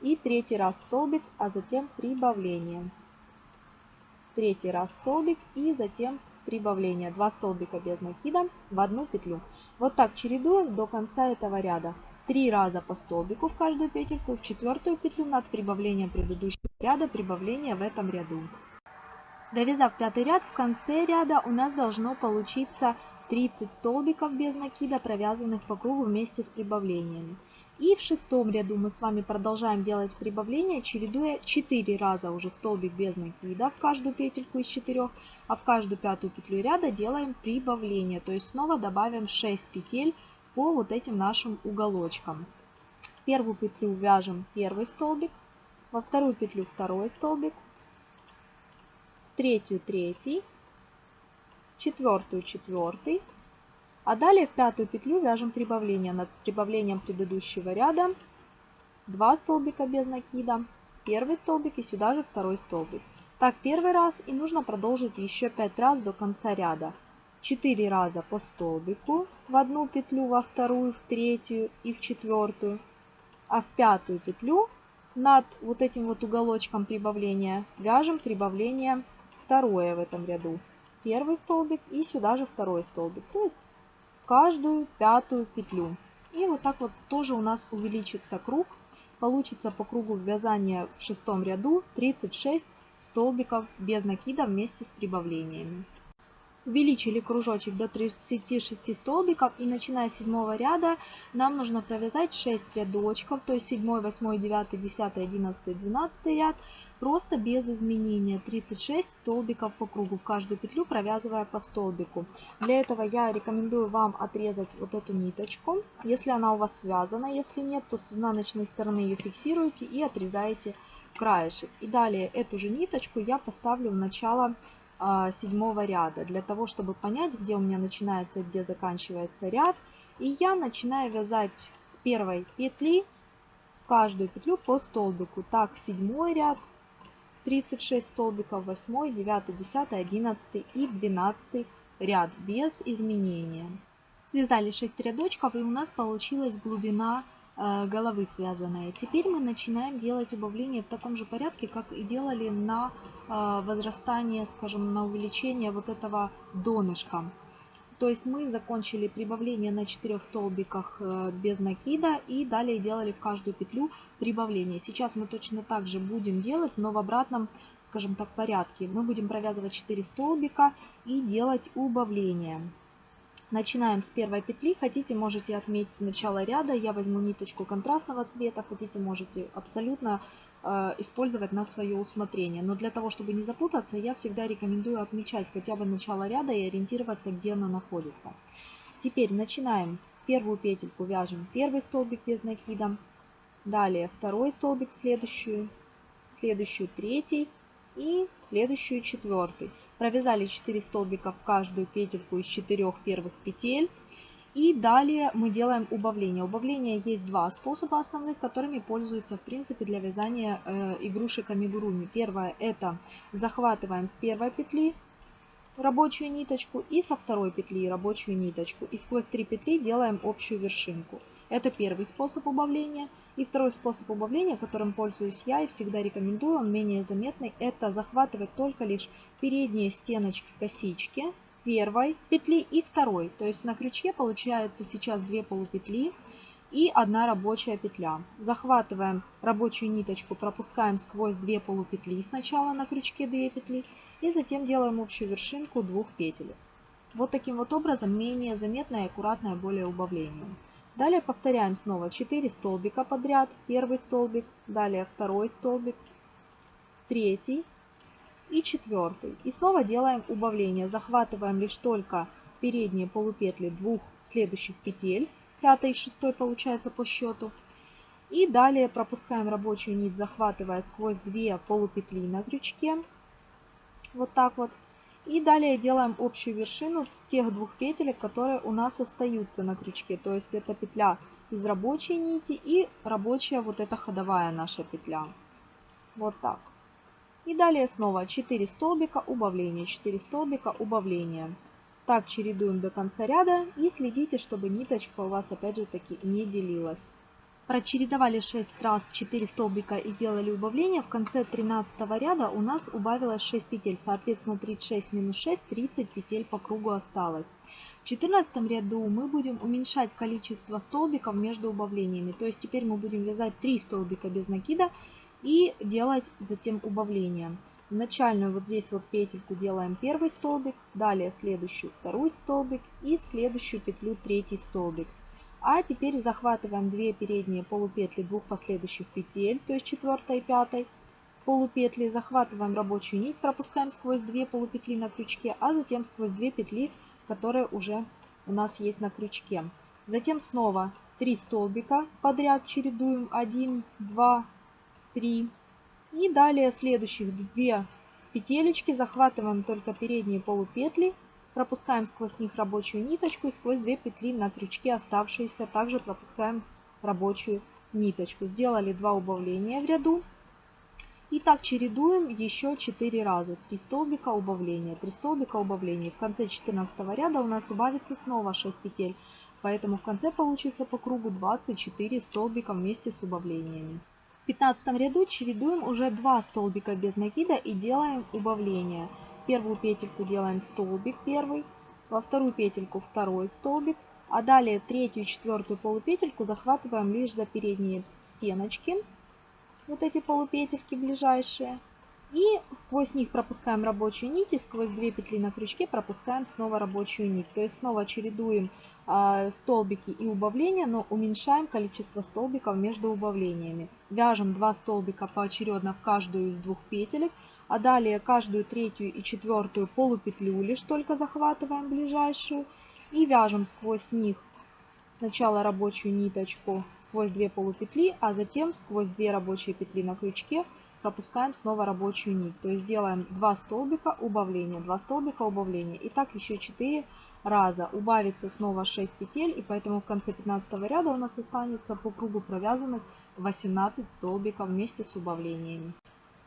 и третий раз столбик а затем прибавление третий раз столбик и затем прибавление 2 столбика без накида в одну петлю. Вот так чередуем до конца этого ряда. Три раза по столбику в каждую петельку, в четвертую петлю над прибавлением предыдущего ряда, прибавление в этом ряду. Довязав пятый ряд, в конце ряда у нас должно получиться 30 столбиков без накида, провязанных по кругу вместе с прибавлениями. И в шестом ряду мы с вами продолжаем делать прибавление, чередуя 4 раза уже столбик без накида в каждую петельку из 4, а в каждую пятую петлю ряда делаем прибавление. То есть снова добавим 6 петель по вот этим нашим уголочкам. В первую петлю вяжем первый столбик, во вторую петлю второй столбик, в третью третий, четвертую четвертый, а далее в пятую петлю вяжем прибавление над прибавлением предыдущего ряда, 2 столбика без накида, первый столбик и сюда же второй столбик. Так первый раз и нужно продолжить еще 5 раз до конца ряда. 4 раза по столбику в одну петлю, во вторую, в третью и в четвертую, а в пятую петлю над вот этим вот уголочком прибавления вяжем прибавление второе в этом ряду. Первый столбик и сюда же второй столбик. То есть каждую пятую петлю. И вот так вот тоже у нас увеличится круг. Получится по кругу вязания в шестом ряду 36 столбиков без накида вместе с прибавлениями. Увеличили кружочек до 36 столбиков и начиная с седьмого ряда нам нужно провязать 6 рядочков, то есть 7, 8, 9, 10, 11, 12 ряд, просто без изменения 36 столбиков по кругу, в каждую петлю провязывая по столбику. Для этого я рекомендую вам отрезать вот эту ниточку, если она у вас связана, если нет, то с изнаночной стороны ее фиксируете и отрезаете краешек. И далее эту же ниточку я поставлю в начало а, седьмого ряда, для того, чтобы понять, где у меня начинается и где заканчивается ряд. И я начинаю вязать с первой петли каждую петлю по столбику. Так, седьмой ряд, 36 столбиков, 8, 9, 10, 11 и 12 ряд без изменения. Связали 6 рядочков и у нас получилась глубина Э, головы связанные. Теперь мы начинаем делать убавление в таком же порядке, как и делали на э, возрастание, скажем, на увеличение вот этого донышка. То есть мы закончили прибавление на 4 столбиках э, без накида и далее делали в каждую петлю прибавление. Сейчас мы точно так же будем делать, но в обратном, скажем так, порядке. Мы будем провязывать 4 столбика и делать убавление. Начинаем с первой петли. Хотите, можете отметить начало ряда. Я возьму ниточку контрастного цвета. Хотите, можете абсолютно использовать на свое усмотрение. Но для того, чтобы не запутаться, я всегда рекомендую отмечать хотя бы начало ряда и ориентироваться, где оно находится. Теперь начинаем. Первую петельку вяжем первый столбик без накида. Далее второй столбик, следующую, следующую третий и следующую четвертый. Провязали 4 столбика в каждую петельку из 4 первых петель. И далее мы делаем убавление. Убавление есть два способа основных, которыми пользуются в принципе для вязания э, игрушек амигуруми. Первое это захватываем с первой петли рабочую ниточку и со второй петли рабочую ниточку. И сквозь три петли делаем общую вершинку. Это первый способ убавления. И второй способ убавления, которым пользуюсь я и всегда рекомендую, он менее заметный, это захватывать только лишь передние стеночки косички первой петли и второй. То есть на крючке получается сейчас две полупетли и одна рабочая петля. Захватываем рабочую ниточку, пропускаем сквозь две полупетли сначала на крючке 2 петли и затем делаем общую вершинку двух петель. Вот таким вот образом менее заметное и аккуратное более убавление. Далее повторяем снова 4 столбика подряд. Первый столбик, далее второй столбик, третий и четвертый. И снова делаем убавление. Захватываем лишь только передние полупетли двух следующих петель. Пятый и шестой получается по счету. И далее пропускаем рабочую нить, захватывая сквозь две полупетли на крючке. Вот так вот. И далее делаем общую вершину тех двух петелек, которые у нас остаются на крючке. То есть это петля из рабочей нити и рабочая вот эта ходовая наша петля. Вот так. И далее снова 4 столбика убавления, 4 столбика убавления. Так чередуем до конца ряда и следите, чтобы ниточка у вас опять же таки не делилась. Прочередовали 6 раз 4 столбика и сделали убавление. В конце 13 ряда у нас убавилось 6 петель. Соответственно 36 минус 6, 30 петель по кругу осталось. В 14 ряду мы будем уменьшать количество столбиков между убавлениями. То есть теперь мы будем вязать 3 столбика без накида и делать затем убавление. В начальную вот здесь вот петельку делаем первый столбик, далее в следующую второй столбик и в следующую петлю третий столбик. А теперь захватываем 2 передние полупетли двух последующих петель, то есть 4 и 5 полупетли, захватываем рабочую нить, пропускаем сквозь 2 полупетли на крючке, а затем сквозь 2 петли, которые уже у нас есть на крючке. Затем снова 3 столбика подряд чередуем 1, 2, 3. И далее следующих 2 петелечки захватываем только передние полупетли, пропускаем сквозь них рабочую ниточку и сквозь 2 петли на крючке оставшиеся также пропускаем рабочую ниточку. Сделали 2 убавления в ряду. И так чередуем еще 4 раза. 3 столбика убавления, 3 столбика убавления. В конце 14 ряда у нас убавится снова 6 петель. Поэтому в конце получится по кругу 24 столбика вместе с убавлениями. В 15 ряду чередуем уже 2 столбика без накида и делаем убавление. Первую петельку делаем столбик первый, во вторую петельку второй столбик, а далее третью и четвертую полупетельку захватываем лишь за передние стеночки вот эти полупетельки ближайшие. И сквозь них пропускаем рабочую нить сквозь две петли на крючке пропускаем снова рабочую нить. То есть снова чередуем э, столбики и убавления, но уменьшаем количество столбиков между убавлениями. Вяжем 2 столбика поочередно в каждую из двух петелек, а далее каждую третью и четвертую полупетлю лишь только захватываем ближайшую и вяжем сквозь них сначала рабочую ниточку сквозь 2 полупетли, а затем сквозь 2 рабочие петли на крючке пропускаем снова рабочую нить. То есть делаем 2 столбика убавления, 2 столбика убавления. И так еще 4 раза. Убавится снова 6 петель, и поэтому в конце 15 ряда у нас останется по кругу провязанных 18 столбиков вместе с убавлениями.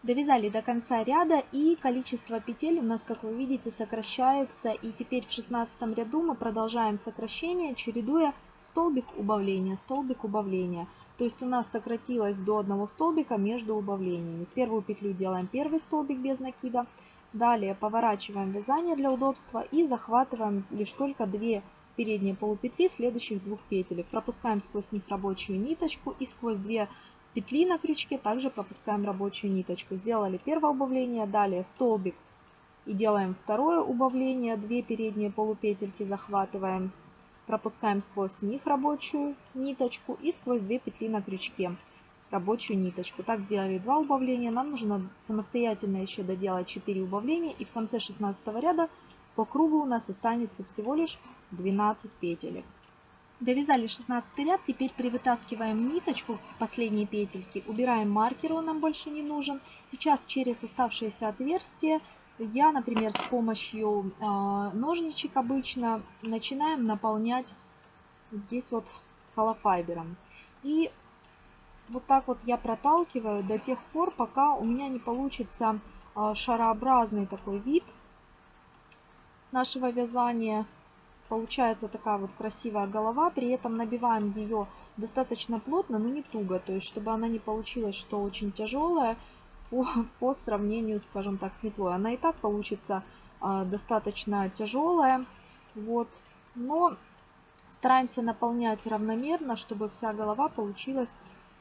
Довязали до конца ряда и количество петель у нас, как вы видите, сокращается. И теперь в 16 ряду мы продолжаем сокращение, чередуя столбик убавления, столбик убавления. То есть у нас сократилось до одного столбика между убавлениями. Первую петлю делаем первый столбик без накида. Далее поворачиваем вязание для удобства и захватываем лишь только 2 передние полупетли следующих двух петелек. Пропускаем сквозь них рабочую ниточку и сквозь 2 петли на крючке также пропускаем рабочую ниточку. Сделали первое убавление, далее столбик и делаем второе убавление. 2 передние полупетельки захватываем пропускаем сквозь них рабочую ниточку и сквозь две петли на крючке рабочую ниточку. Так сделали два убавления. Нам нужно самостоятельно еще доделать 4 убавления. И в конце 16 ряда по кругу у нас останется всего лишь 12 петелек. Довязали 16 ряд, теперь привытаскиваем ниточку последней петельки, убираем маркер, он нам больше не нужен. Сейчас через оставшиеся отверстия я, например, с помощью э, ножничек обычно начинаем наполнять здесь вот холофайбером. И вот так вот я проталкиваю до тех пор, пока у меня не получится э, шарообразный такой вид нашего вязания. Получается такая вот красивая голова, при этом набиваем ее достаточно плотно, но не туго, то есть чтобы она не получилась, что очень тяжелая, по, по сравнению, скажем так, с метлой. Она и так получится э, достаточно тяжелая. Вот. Но стараемся наполнять равномерно, чтобы вся голова получилась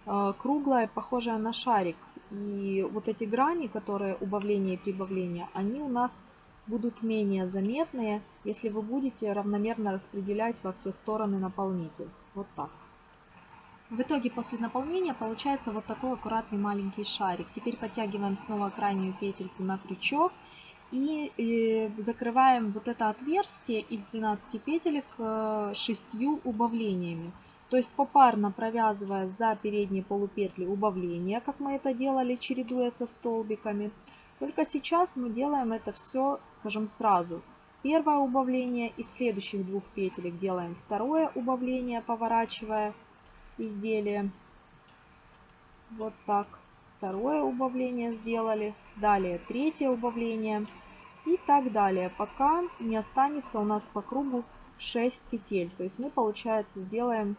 э, круглая, похожая на шарик. И вот эти грани, которые убавление и прибавление, они у нас будут менее заметные, если вы будете равномерно распределять во все стороны наполнитель. Вот так. В итоге после наполнения получается вот такой аккуратный маленький шарик. Теперь подтягиваем снова крайнюю петельку на крючок и э, закрываем вот это отверстие из 12 петелек э, 6 убавлениями. То есть попарно провязывая за передние полупетли убавления, как мы это делали, чередуя со столбиками. Только сейчас мы делаем это все, скажем, сразу. Первое убавление из следующих двух петелек делаем второе убавление, поворачивая изделие. Вот так. Второе убавление сделали. Далее третье убавление. И так далее, пока не останется у нас по кругу 6 петель. То есть мы, получается, сделаем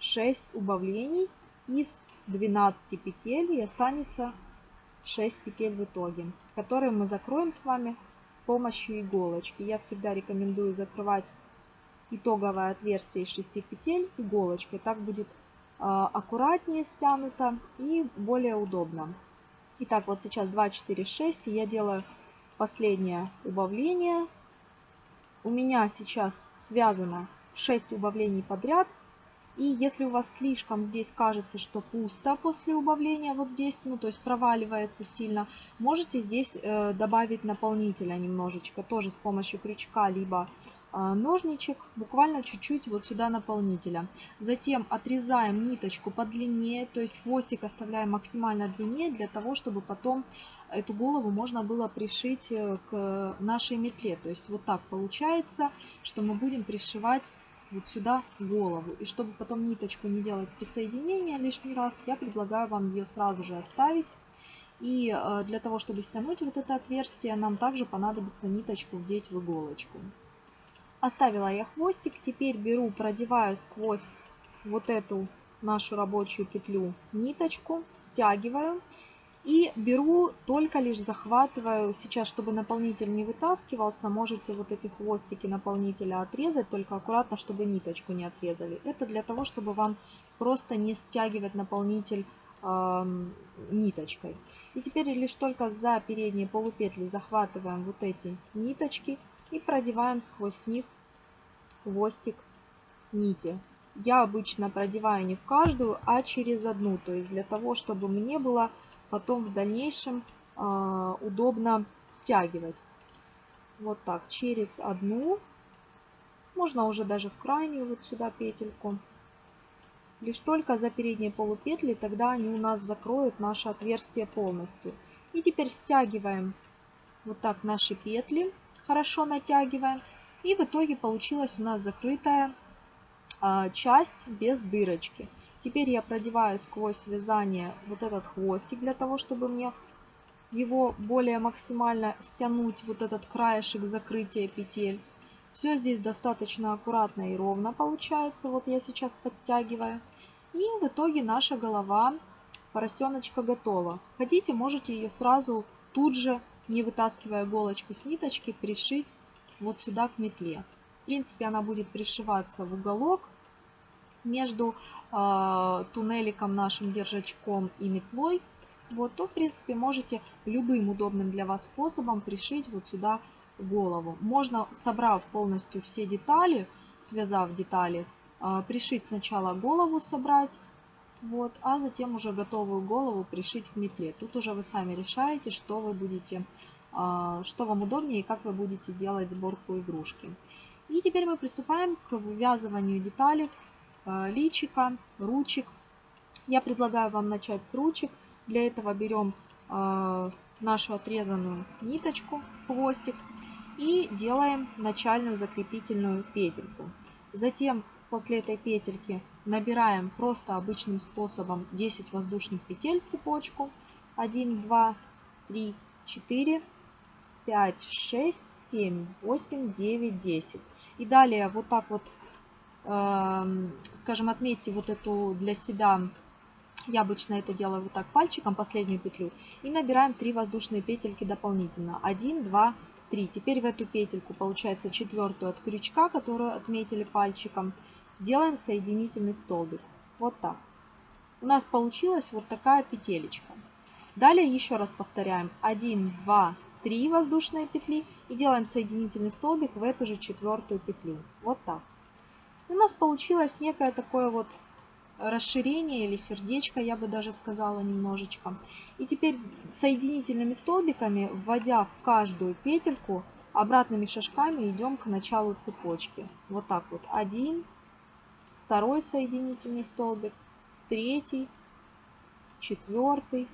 6 убавлений из 12 петель и останется 6 петель в итоге, которые мы закроем с вами с помощью иголочки. Я всегда рекомендую закрывать итоговое отверстие из 6 петель иголочкой. Так будет а, аккуратнее стянуто и более удобно. Итак, вот сейчас 2, 4, 6. Я делаю последнее убавление. У меня сейчас связано 6 убавлений подряд. И если у вас слишком здесь кажется, что пусто после убавления, вот здесь, ну то есть проваливается сильно, можете здесь э, добавить наполнителя немножечко, тоже с помощью крючка, либо ножничек буквально чуть-чуть вот сюда наполнителя. Затем отрезаем ниточку подлиннее, то есть хвостик оставляем максимально длиннее, для того, чтобы потом эту голову можно было пришить э, к нашей метле. То есть вот так получается, что мы будем пришивать вот сюда голову. И чтобы потом ниточку не делать присоединения лишний раз, я предлагаю вам ее сразу же оставить. И э, для того, чтобы стянуть вот это отверстие, нам также понадобится ниточку вдеть в иголочку. Оставила я хвостик. Теперь беру, продеваю сквозь вот эту нашу рабочую петлю ниточку, стягиваю. И беру, только лишь захватываю, сейчас, чтобы наполнитель не вытаскивался, можете вот эти хвостики наполнителя отрезать, только аккуратно, чтобы ниточку не отрезали. Это для того, чтобы вам просто не стягивать наполнитель э, ниточкой. И теперь лишь только за передние полупетли захватываем вот эти ниточки и продеваем сквозь них хвостик нити. Я обычно продеваю не в каждую, а через одну, то есть для того, чтобы мне было потом в дальнейшем э, удобно стягивать. Вот так, через одну, можно уже даже в крайнюю вот сюда петельку. Лишь только за передние полупетли, тогда они у нас закроют наше отверстие полностью. И теперь стягиваем вот так наши петли, хорошо натягиваем. И в итоге получилась у нас закрытая а, часть без дырочки. Теперь я продеваю сквозь вязание вот этот хвостик, для того, чтобы мне его более максимально стянуть, вот этот краешек закрытия петель. Все здесь достаточно аккуратно и ровно получается. Вот я сейчас подтягиваю. И в итоге наша голова поросеночка готова. Хотите, можете ее сразу тут же, не вытаскивая иголочку с ниточки, пришить вот сюда к метле. В принципе, она будет пришиваться в уголок между э, туннеликом нашим держачком и метлой, вот, то в принципе можете любым удобным для вас способом пришить вот сюда голову. Можно, собрав полностью все детали, связав детали, э, пришить сначала голову собрать, вот, а затем уже готовую голову пришить к метле. Тут уже вы сами решаете, что вы будете, э, что вам удобнее и как вы будете делать сборку игрушки. И теперь мы приступаем к вывязыванию деталей Э, личика, ручек. Я предлагаю вам начать с ручек. Для этого берем э, нашу отрезанную ниточку, хвостик и делаем начальную закрепительную петельку. Затем после этой петельки набираем просто обычным способом 10 воздушных петель цепочку. 1, 2, 3, 4, 5, 6, 7, 8, 9, 10. И далее вот так вот Эм, скажем, отметьте вот эту для себя, я обычно это делаю вот так пальчиком, последнюю петлю, и набираем 3 воздушные петельки дополнительно. 1, 2, 3. Теперь в эту петельку, получается четвертую от крючка, которую отметили пальчиком, делаем соединительный столбик. Вот так. У нас получилась вот такая петелечка. Далее еще раз повторяем. 1, 2, 3 воздушные петли и делаем соединительный столбик в эту же четвертую петлю. Вот так. У нас получилось некое такое вот расширение или сердечко, я бы даже сказала немножечко. И теперь соединительными столбиками, вводя в каждую петельку, обратными шажками идем к началу цепочки. Вот так вот. Один, второй соединительный столбик, третий, четвертый,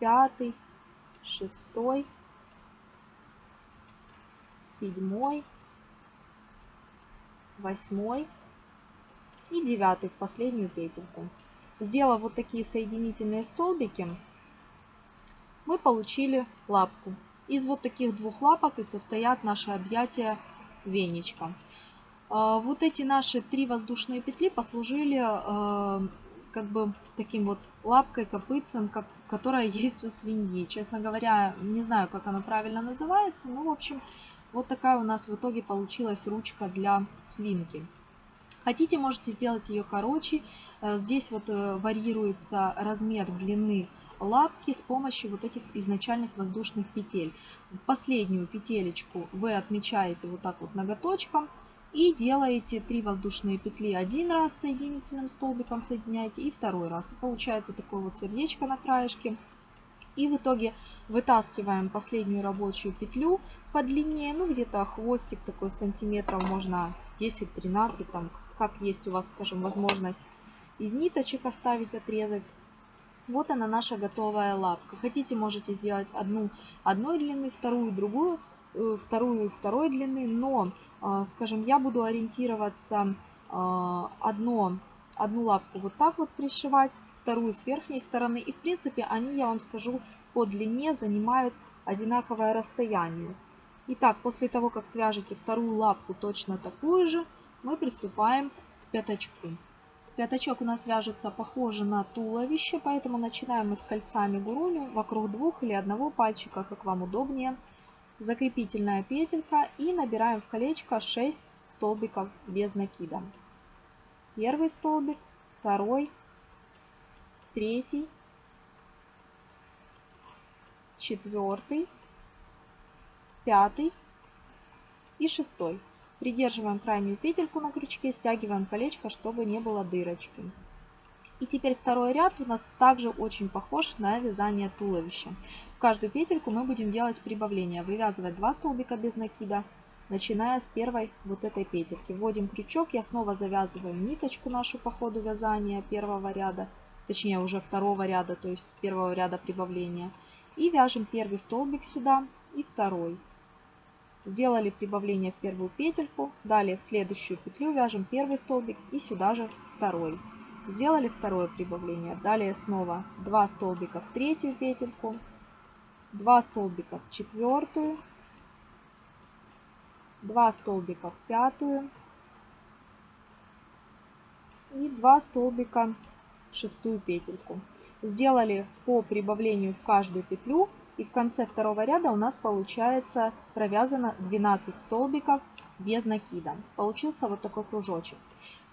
пятый, шестой, седьмой, восьмой и девятый в последнюю петельку. Сделав вот такие соединительные столбики, мы получили лапку. Из вот таких двух лапок и состоят наши объятия веничка. А, вот эти наши три воздушные петли послужили а, как бы таким вот лапкой, копытцем, как, которая есть у свиньи. Честно говоря, не знаю, как она правильно называется, но, в общем, вот такая у нас в итоге получилась ручка для свинки. Хотите, можете сделать ее короче. Э, здесь вот э, варьируется размер длины лапки с помощью вот этих изначальных воздушных петель. Последнюю петелечку вы отмечаете вот так вот ноготочком и делаете 3 воздушные петли один раз соединительным столбиком соединяете и второй раз. Получается такое вот сердечко на краешке И в итоге вытаскиваем последнюю рабочую петлю по длине, ну где-то хвостик такой сантиметров, можно 10-13, там как есть у вас, скажем, возможность из ниточек оставить, отрезать. Вот она наша готовая лапка. Хотите, можете сделать одну одной длины, вторую другую, вторую второй длины, но, э, скажем, я буду ориентироваться э, одно, одну лапку вот так вот пришивать, вторую с верхней стороны. И в принципе они, я вам скажу, по длине занимают одинаковое расстояние. Итак, после того, как свяжете вторую лапку точно такую же, мы приступаем к пятачку. Пятачок у нас вяжется похоже на туловище, поэтому начинаем мы с кольцами гуруни вокруг двух или одного пальчика, как вам удобнее. Закрепительная петелька и набираем в колечко 6 столбиков без накида. Первый столбик, второй, третий, четвертый, пятый и шестой. Придерживаем крайнюю петельку на крючке, стягиваем колечко, чтобы не было дырочки. И теперь второй ряд у нас также очень похож на вязание туловища. В каждую петельку мы будем делать прибавление, вывязывать 2 столбика без накида, начиная с первой вот этой петельки. Вводим крючок, я снова завязываю ниточку нашу по ходу вязания первого ряда, точнее уже второго ряда, то есть первого ряда прибавления. И вяжем первый столбик сюда и второй. Сделали прибавление в первую петельку, далее в следующую петлю вяжем первый столбик и сюда же второй. Сделали второе прибавление, далее снова 2 столбика в третью петельку, 2 столбика в четвертую, 2 столбика в пятую и 2 столбика в шестую петельку. Сделали по прибавлению в каждую петлю и в конце второго ряда у нас получается провязано 12 столбиков без накида. Получился вот такой кружочек.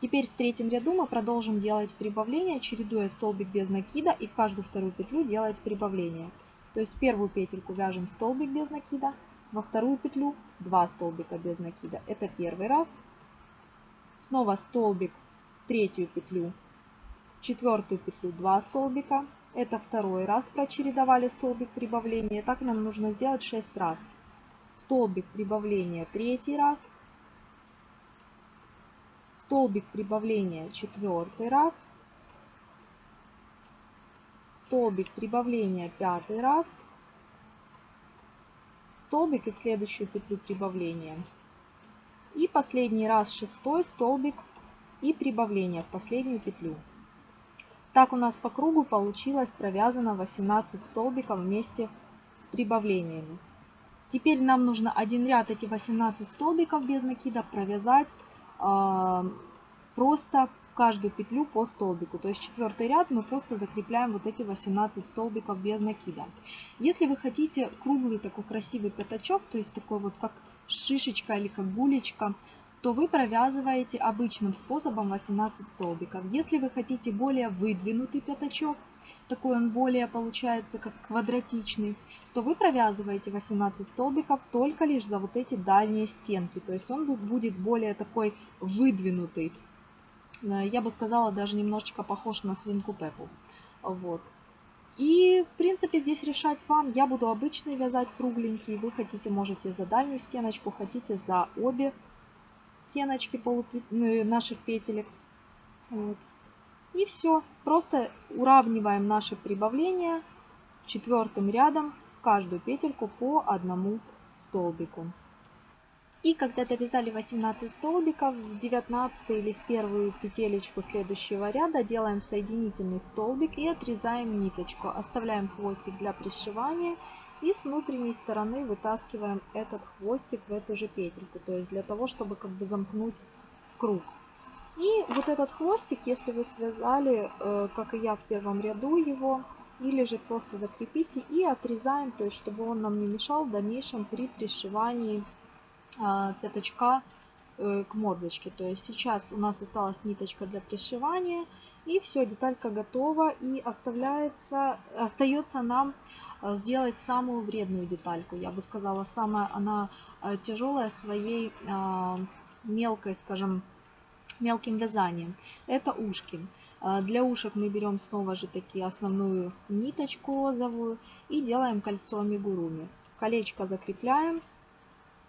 Теперь в третьем ряду мы продолжим делать прибавление, чередуя столбик без накида и в каждую вторую петлю делать прибавление. То есть в первую петельку вяжем столбик без накида, во вторую петлю 2 столбика без накида. Это первый раз. Снова столбик в третью петлю, в четвертую петлю 2 столбика, это второй раз прочередовали столбик прибавления. Так нам нужно сделать 6 раз. Столбик прибавления третий раз. Столбик прибавления четвертый раз. Столбик прибавления пятый раз. Столбик и в следующую петлю прибавления. И последний раз шестой столбик и прибавление в последнюю петлю. Так у нас по кругу получилось провязано 18 столбиков вместе с прибавлениями. Теперь нам нужно один ряд эти 18 столбиков без накида провязать просто в каждую петлю по столбику. То есть четвертый ряд мы просто закрепляем вот эти 18 столбиков без накида. Если вы хотите круглый такой красивый пятачок, то есть такой вот как шишечка или как гулечка, то вы провязываете обычным способом 18 столбиков. Если вы хотите более выдвинутый пятачок, такой он более получается как квадратичный, то вы провязываете 18 столбиков только лишь за вот эти дальние стенки. То есть он будет более такой выдвинутый. Э, я бы сказала, даже немножечко похож на свинку Пеппу. Вот. И, в принципе, здесь решать вам. Я буду обычный вязать кругленький. Вы хотите, можете за дальнюю стеночку, хотите за обе стеночки. Ну, наших петелек. Вот. И все. Просто уравниваем наши прибавления четвертым рядом в каждую петельку по одному столбику. И когда довязали 18 столбиков, в 19 или в первую петелечку следующего ряда делаем соединительный столбик и отрезаем ниточку. Оставляем хвостик для пришивания и с внутренней стороны вытаскиваем этот хвостик в эту же петельку, то есть для того, чтобы как бы замкнуть круг. И вот этот хвостик, если вы связали, э, как и я в первом ряду его, или же просто закрепите и отрезаем, то есть чтобы он нам не мешал в дальнейшем при пришивании а, пятачка э, к мордочке. То есть сейчас у нас осталась ниточка для пришивания, и все, деталька готова, и оставляется, остается нам Э, сделать самую вредную детальку. Я бы сказала, самая она тяжелая своей э, мелкой, скажем, мелким вязанием. Это ушки. А, для ушек мы берем снова же таки основную ниточку розовую и делаем кольцо амигуруми. Колечко закрепляем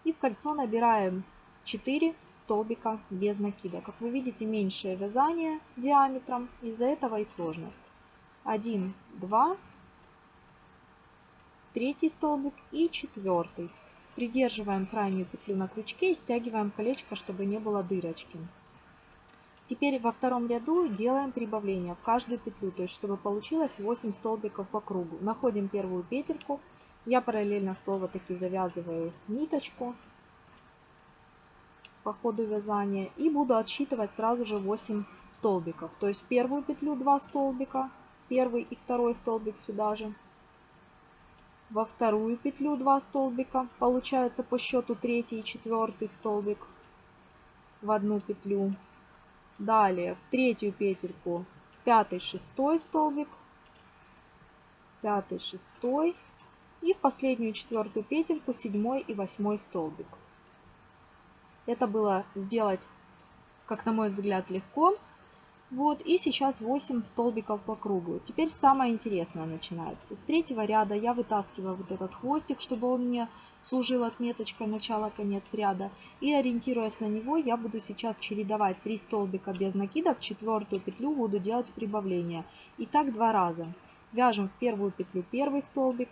и в кольцо набираем 4 столбика без накида. Как вы видите, меньшее вязание диаметром, из-за этого и сложность. 1, 2, третий столбик и четвертый. Придерживаем крайнюю петлю на крючке и стягиваем колечко, чтобы не было дырочки. Теперь во втором ряду делаем прибавление в каждую петлю, то есть чтобы получилось 8 столбиков по кругу. Находим первую петельку. Я параллельно снова таки завязываю ниточку по ходу вязания и буду отсчитывать сразу же 8 столбиков. То есть первую петлю 2 столбика, первый и второй столбик сюда же. Во вторую петлю 2 столбика, получается по счету третий и четвертый столбик в одну петлю. Далее в третью петельку пятый, шестой столбик, пятый, шестой и в последнюю четвертую петельку седьмой и восьмой столбик. Это было сделать, как на мой взгляд, легко. Вот, и сейчас 8 столбиков по кругу. Теперь самое интересное начинается. С третьего ряда я вытаскиваю вот этот хвостик, чтобы он мне служил отметочкой начала-конец ряда. И ориентируясь на него, я буду сейчас чередовать 3 столбика без накида. В четвертую петлю буду делать прибавление. И так два раза. Вяжем в первую петлю первый столбик,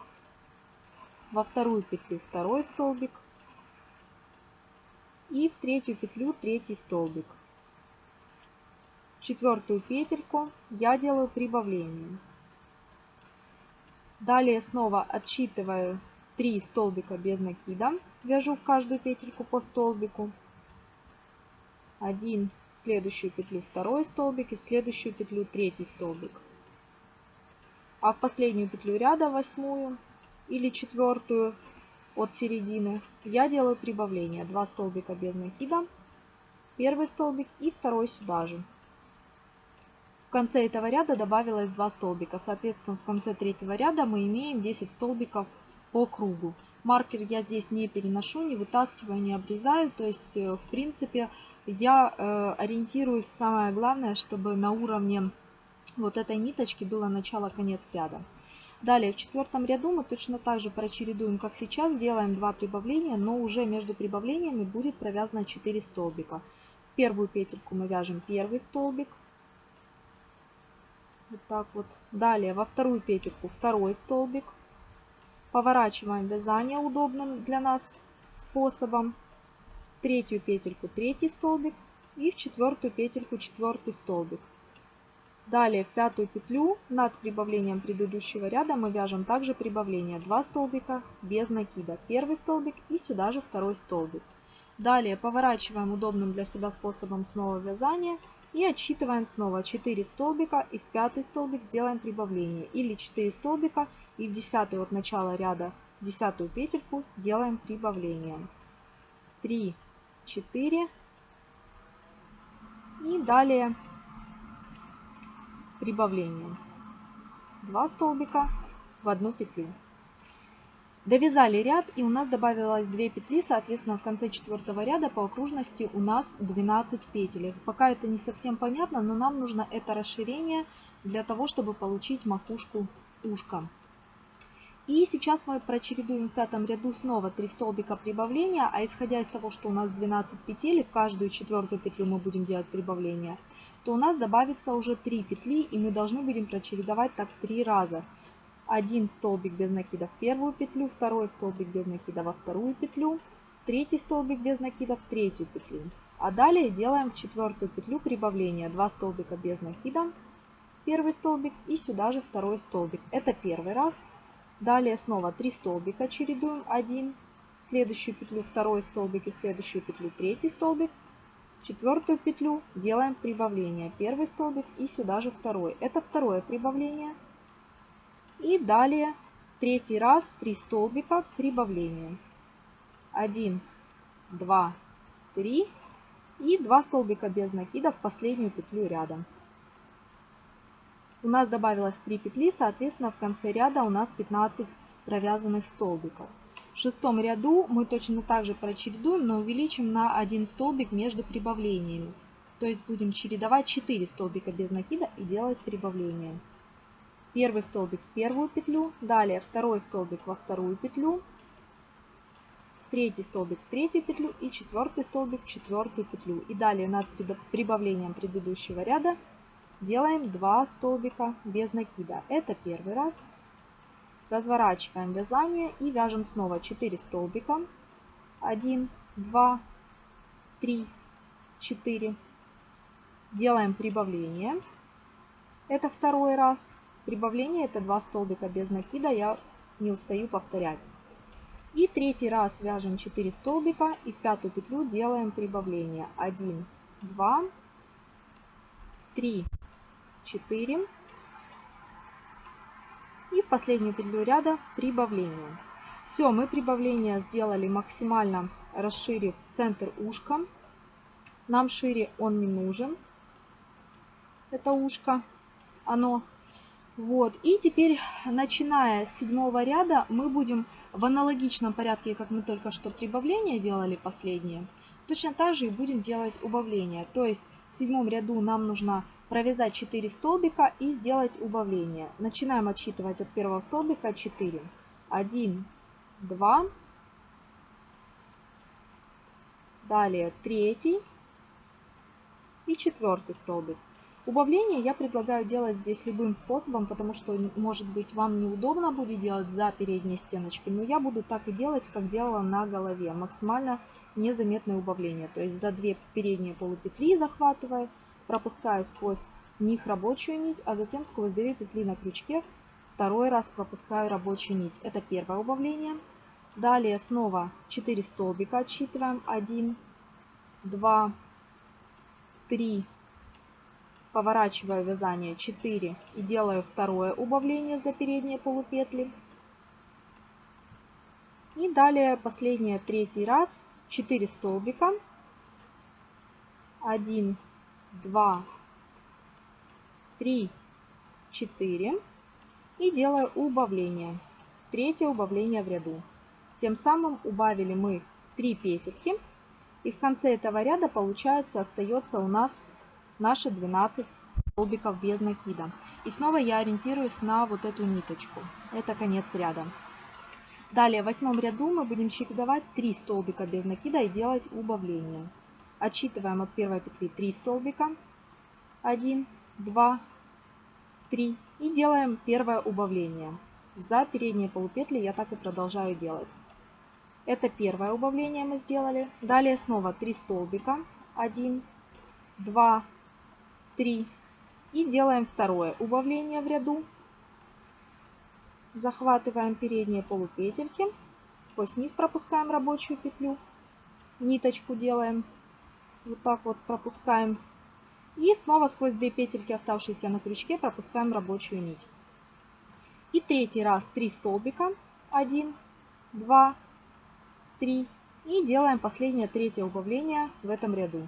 во вторую петлю второй столбик и в третью петлю третий столбик четвертую петельку я делаю прибавление. Далее снова отсчитываю 3 столбика без накида, вяжу в каждую петельку по столбику. Один в следующую петлю второй столбик и в следующую петлю третий столбик. А в последнюю петлю ряда, восьмую или четвертую от середины, я делаю прибавление. 2 столбика без накида, первый столбик и второй сюда же. В конце этого ряда добавилось 2 столбика. Соответственно, в конце третьего ряда мы имеем 10 столбиков по кругу. Маркер я здесь не переношу, не вытаскиваю, не обрезаю. То есть, э, в принципе, я э, ориентируюсь, самое главное, чтобы на уровне вот этой ниточки было начало-конец ряда. Далее в четвертом ряду мы точно так же прочередуем, как сейчас, сделаем 2 прибавления, но уже между прибавлениями будет провязано 4 столбика. В первую петельку мы вяжем первый столбик, вот так вот. Далее во вторую петельку второй столбик. Поворачиваем вязание удобным для нас способом. В третью петельку третий столбик. И в четвертую петельку четвертый столбик. Далее в пятую петлю над прибавлением предыдущего ряда мы вяжем также прибавление 2 столбика без накида. Первый столбик и сюда же второй столбик. Далее поворачиваем удобным для себя способом снова вязания и отсчитываем снова 4 столбика и в пятый столбик сделаем прибавление. Или 4 столбика и в десятый от начала ряда десятую петельку делаем прибавление. 3, 4 и далее прибавление. 2 столбика в одну петлю. Довязали ряд и у нас добавилось 2 петли, соответственно в конце четвертого ряда по окружности у нас 12 петель. Пока это не совсем понятно, но нам нужно это расширение для того, чтобы получить макушку ушка. И сейчас мы прочередуем в пятом ряду снова 3 столбика прибавления, а исходя из того, что у нас 12 петель, в каждую четвертую петлю мы будем делать прибавление, то у нас добавится уже 3 петли, и мы должны будем прочередовать так 3 раза один столбик без накида в первую петлю, второй столбик без накида во вторую петлю, третий столбик без накида в третью петлю. А далее делаем в четвертую петлю прибавления 2 столбика без накида, первый столбик и сюда же второй столбик. Это первый раз. Далее снова 3 столбика чередуем, 1, в следующую петлю второй столбик и в следующую петлю третий столбик. Четвертую петлю делаем прибавление, первый столбик и сюда же второй. Это второе прибавление. И далее третий раз 3 столбика прибавления. 1, 2, 3 и 2 столбика без накида в последнюю петлю ряда. У нас добавилось 3 петли, соответственно в конце ряда у нас 15 провязанных столбиков. В шестом ряду мы точно так же прочередуем, но увеличим на один столбик между прибавлениями. То есть будем чередовать 4 столбика без накида и делать прибавление. Первый столбик в первую петлю, далее второй столбик во вторую петлю, третий столбик в третью петлю и четвертый столбик в четвертую петлю. И далее над прибавлением предыдущего ряда делаем 2 столбика без накида. Это первый раз. Разворачиваем вязание и вяжем снова 4 столбика. 1, 2, 3, 4. Делаем прибавление. Это второй раз. Прибавление это 2 столбика без накида, я не устаю повторять. И третий раз вяжем 4 столбика и в пятую петлю делаем прибавление. 1, 2, 3, 4. И в последнюю петлю ряда прибавление. Все, мы прибавление сделали максимально расширив центр ушка. Нам шире он не нужен. Это ушко. Оно. Вот. И теперь, начиная с седьмого ряда, мы будем в аналогичном порядке, как мы только что прибавление делали последнее, точно так же и будем делать убавление. То есть в седьмом ряду нам нужно провязать 4 столбика и сделать убавление. Начинаем отсчитывать от первого столбика 4. 1, 2, далее третий и четвертый столбик. Убавление я предлагаю делать здесь любым способом, потому что, может быть, вам неудобно будет делать за передней стеночкой, но я буду так и делать, как делала на голове. Максимально незаметное убавление. То есть за две передние полупетли захватываю, пропускаю сквозь них рабочую нить, а затем сквозь две петли на крючке второй раз пропускаю рабочую нить. Это первое убавление. Далее снова 4 столбика отсчитываем. 1, 2, 3, поворачиваю вязание 4 и делаю второе убавление за передние полупетли. И далее последнее третий раз 4 столбика. 1, 2, 3, 4. И делаю убавление. Третье убавление в ряду. Тем самым убавили мы 3 петельки. И в конце этого ряда получается остается у нас наши 12 столбиков без накида. И снова я ориентируюсь на вот эту ниточку. Это конец ряда. Далее в восьмом ряду мы будем чередовать 3 столбика без накида и делать убавление. Отсчитываем от первой петли 3 столбика. 1, 2, 3. И делаем первое убавление. За передние полупетли я так и продолжаю делать. Это первое убавление мы сделали. Далее снова 3 столбика. 1, 2, 3. И делаем второе убавление в ряду. Захватываем передние полупетельки. Сквозь них пропускаем рабочую петлю. Ниточку делаем. Вот так вот пропускаем. И снова сквозь две петельки, оставшиеся на крючке, пропускаем рабочую нить. И третий раз 3 столбика. 1, 2, 3. И делаем последнее третье убавление в этом ряду.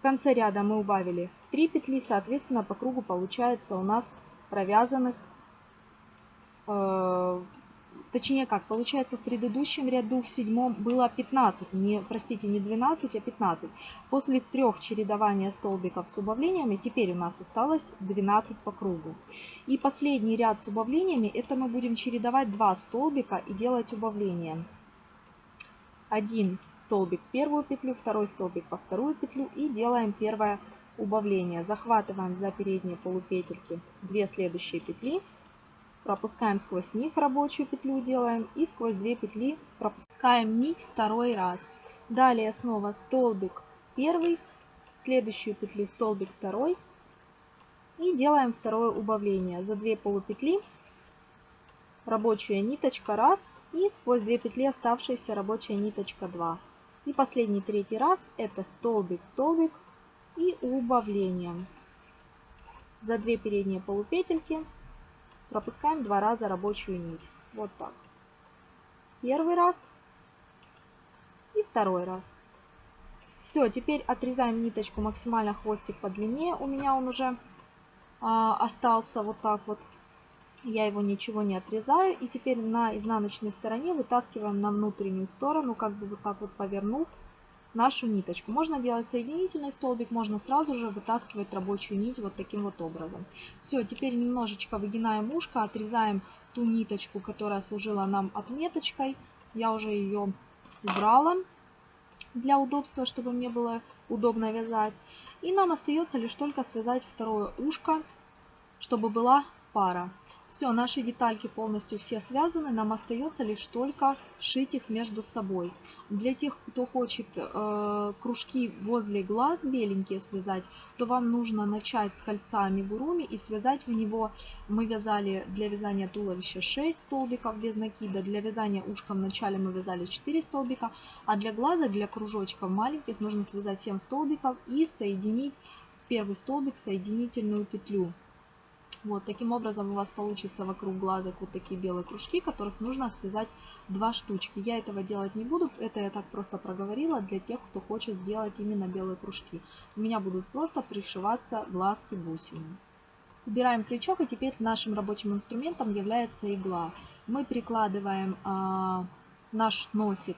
В конце ряда мы убавили 3 петли, соответственно, по кругу получается у нас провязанных, э, точнее как, получается в предыдущем ряду, в седьмом было 15, не, простите, не 12, а 15. После трех чередования столбиков с убавлениями, теперь у нас осталось 12 по кругу. И последний ряд с убавлениями, это мы будем чередовать 2 столбика и делать убавления. 1 столбик первую петлю, второй столбик во вторую петлю и делаем первое убавление. Захватываем за передние полупетельки 2 следующие петли, пропускаем сквозь них рабочую петлю делаем и сквозь 2 петли пропускаем нить второй раз. Далее снова столбик первый, следующую петлю столбик второй и делаем второе убавление. За 2 полупетли рабочая ниточка раз и сквозь две петли оставшаяся рабочая ниточка 2. И последний третий раз это столбик, столбик и убавление. За две передние полупетельки пропускаем два раза рабочую нить. Вот так. Первый раз и второй раз. Все, теперь отрезаем ниточку максимально хвостик по длине. У меня он уже а, остался вот так вот я его ничего не отрезаю. И теперь на изнаночной стороне вытаскиваем на внутреннюю сторону, как бы вот так вот повернув нашу ниточку. Можно делать соединительный столбик, можно сразу же вытаскивать рабочую нить вот таким вот образом. Все, теперь немножечко выгинаем ушко, отрезаем ту ниточку, которая служила нам отметочкой. Я уже ее убрала для удобства, чтобы мне было удобно вязать. И нам остается лишь только связать второе ушко, чтобы была пара. Все, наши детальки полностью все связаны, нам остается лишь только шить их между собой. Для тех, кто хочет э, кружки возле глаз беленькие связать, то вам нужно начать с кольца амигуруми и связать в него, мы вязали для вязания туловища 6 столбиков без накида, для вязания ушка в начале мы вязали 4 столбика, а для глаза, для кружочков маленьких нужно связать 7 столбиков и соединить первый столбик соединительную петлю. Вот, таким образом у вас получится вокруг глазок вот такие белые кружки, которых нужно связать два штучки. Я этого делать не буду, это я так просто проговорила для тех, кто хочет сделать именно белые кружки. У меня будут просто пришиваться глазки бусины. Убираем крючок и теперь нашим рабочим инструментом является игла. Мы прикладываем а, наш носик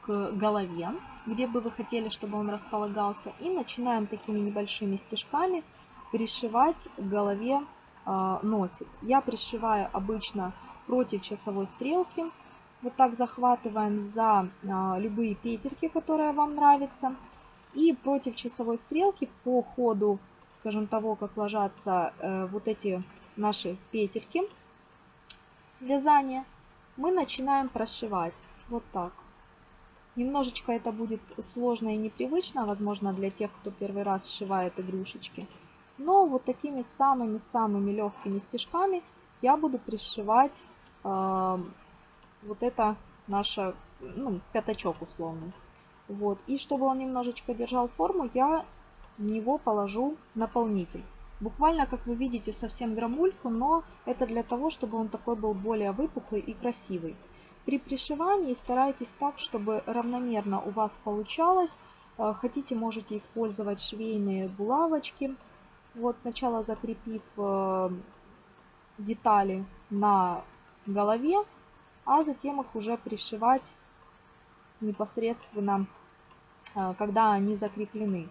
к голове, где бы вы хотели, чтобы он располагался, и начинаем такими небольшими стежками пришивать к голове носик. Я пришиваю обычно против часовой стрелки. Вот так захватываем за а, любые петельки, которые вам нравятся. И против часовой стрелки по ходу, скажем, того, как ложатся э, вот эти наши петельки вязания, мы начинаем прошивать. Вот так. Немножечко это будет сложно и непривычно, возможно, для тех, кто первый раз сшивает игрушечки. Но вот такими самыми-самыми легкими стежками я буду пришивать э, вот это наше, ну, пятачок условный. Вот. И чтобы он немножечко держал форму, я в него положу наполнитель. Буквально, как вы видите, совсем грамульку, но это для того, чтобы он такой был более выпуклый и красивый. При пришивании старайтесь так, чтобы равномерно у вас получалось. Э, хотите, можете использовать швейные булавочки вот сначала закрепив э, детали на голове, а затем их уже пришивать непосредственно, э, когда они закреплены.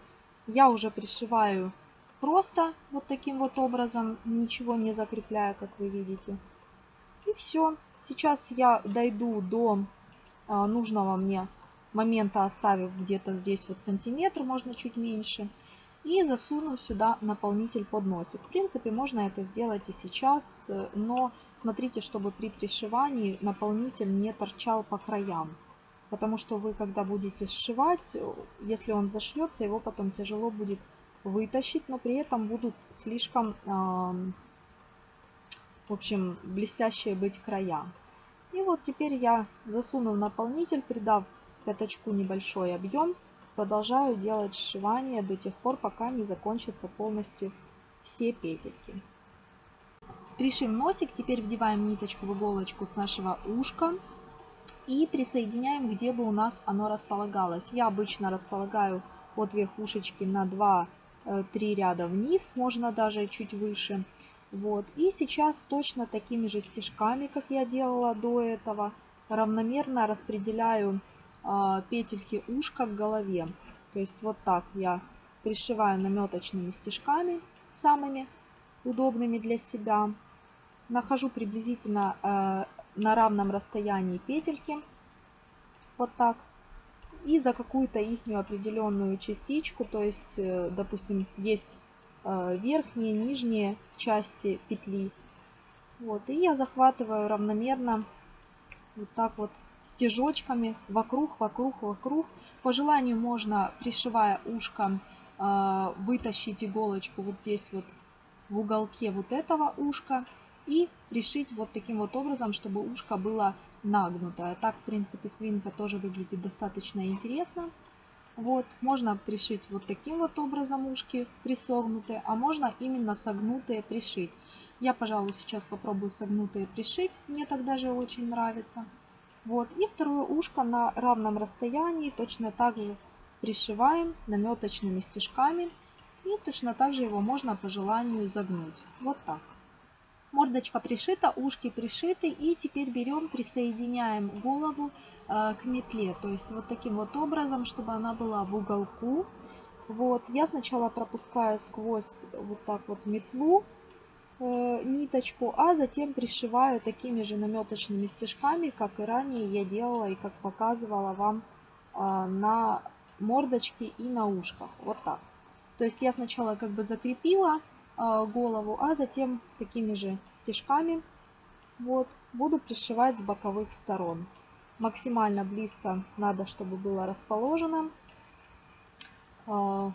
Я уже пришиваю просто вот таким вот образом, ничего не закрепляя, как вы видите. И все. Сейчас я дойду до э, нужного мне момента, оставив где-то здесь вот сантиметр, можно чуть меньше и засуну сюда наполнитель под носик. В принципе, можно это сделать и сейчас, но смотрите, чтобы при пришивании наполнитель не торчал по краям. Потому что вы, когда будете сшивать, если он зашьется, его потом тяжело будет вытащить, но при этом будут слишком, в общем, блестящие быть края. И вот теперь я засуну в наполнитель, придав пятачку небольшой объем, Продолжаю делать сшивание до тех пор, пока не закончатся полностью все петельки. Пришив носик, теперь вдеваем ниточку в иголочку с нашего ушка и присоединяем, где бы у нас оно располагалось. Я обычно располагаю от верхушечки на 2-3 э, ряда вниз, можно даже чуть выше. Вот. И сейчас точно такими же стежками, как я делала до этого, равномерно распределяю петельки ушка к голове. То есть вот так я пришиваю наметочными стежками, самыми удобными для себя. Нахожу приблизительно э, на равном расстоянии петельки. Вот так. И за какую-то их определенную частичку, то есть, э, допустим, есть э, верхние, нижние части петли. Вот, и я захватываю равномерно вот так вот стежочками вокруг, вокруг, вокруг. По желанию можно, пришивая ушко, а, вытащить иголочку вот здесь вот в уголке вот этого ушка и пришить вот таким вот образом, чтобы ушко было нагнутое. Так, в принципе, свинка тоже выглядит достаточно интересно. Вот, можно пришить вот таким вот образом ушки присогнутые, а можно именно согнутые пришить. Я, пожалуй, сейчас попробую согнутые пришить, мне так даже очень нравится. Вот. И второе ушко на равном расстоянии точно так же пришиваем наметочными стежками. И точно так же его можно по желанию загнуть. Вот так. Мордочка пришита, ушки пришиты. И теперь берем, присоединяем голову э, к метле. То есть вот таким вот образом, чтобы она была в уголку. Вот, я сначала пропускаю сквозь вот так вот метлу ниточку, а затем пришиваю такими же наметочными стежками, как и ранее я делала и как показывала вам э, на мордочке и на ушках. Вот так. То есть я сначала как бы закрепила э, голову, а затем такими же стежками вот, буду пришивать с боковых сторон. Максимально близко надо, чтобы было расположено. Э,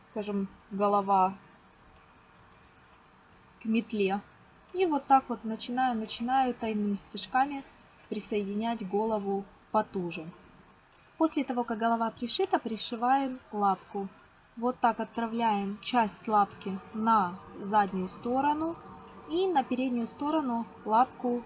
скажем, голова к метле. И вот так вот начинаю, начинаю тайными стежками присоединять голову потуже. После того, как голова пришита, пришиваем лапку. Вот так отправляем часть лапки на заднюю сторону и на переднюю сторону лапку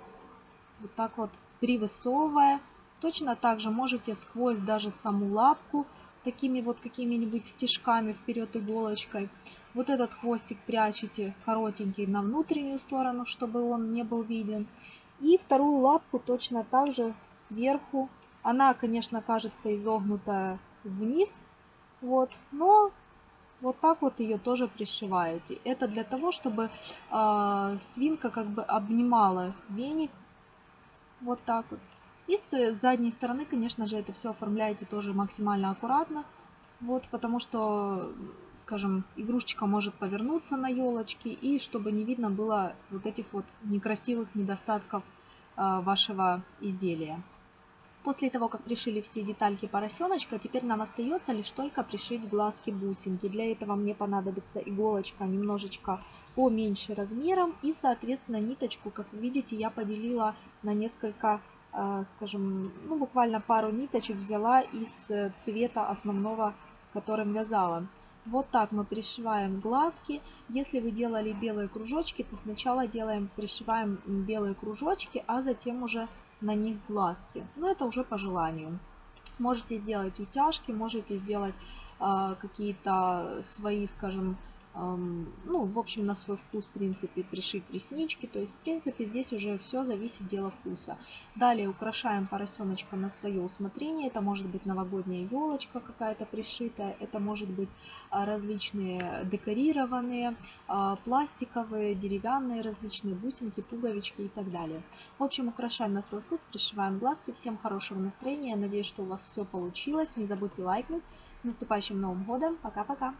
вот так вот привысовывая. Точно так же можете сквозь даже саму лапку такими вот какими-нибудь стежками вперед иголочкой. Вот этот хвостик прячете коротенький на внутреннюю сторону, чтобы он не был виден. И вторую лапку точно так же сверху. Она, конечно, кажется изогнутая вниз, вот, но вот так вот ее тоже пришиваете. Это для того, чтобы э, свинка как бы обнимала веник. Вот так вот. И с задней стороны, конечно же, это все оформляете тоже максимально аккуратно. Вот, потому что, скажем, игрушечка может повернуться на елочке, и чтобы не видно было вот этих вот некрасивых недостатков э, вашего изделия. После того, как пришили все детальки поросеночка, теперь нам остается лишь только пришить глазки-бусинки. Для этого мне понадобится иголочка немножечко поменьше размером и, соответственно, ниточку, как вы видите, я поделила на несколько а, скажем, ну, буквально пару ниточек взяла из э, цвета основного, которым вязала. Вот так мы пришиваем глазки. Если вы делали белые кружочки, то сначала делаем, пришиваем белые кружочки, а затем уже на них глазки. Но это уже по желанию. Можете сделать утяжки, можете сделать э, какие-то свои, скажем, ну, в общем, на свой вкус, в принципе, пришить реснички. То есть, в принципе, здесь уже все зависит дело вкуса. Далее украшаем поросеночка на свое усмотрение. Это может быть новогодняя елочка какая-то пришитая, это может быть а, различные декорированные, а, пластиковые, деревянные различные бусинки, пуговички и так далее. В общем, украшаем на свой вкус, пришиваем глазки. Всем хорошего настроения. Надеюсь, что у вас все получилось. Не забудьте лайкнуть. С наступающим Новым годом. Пока-пока.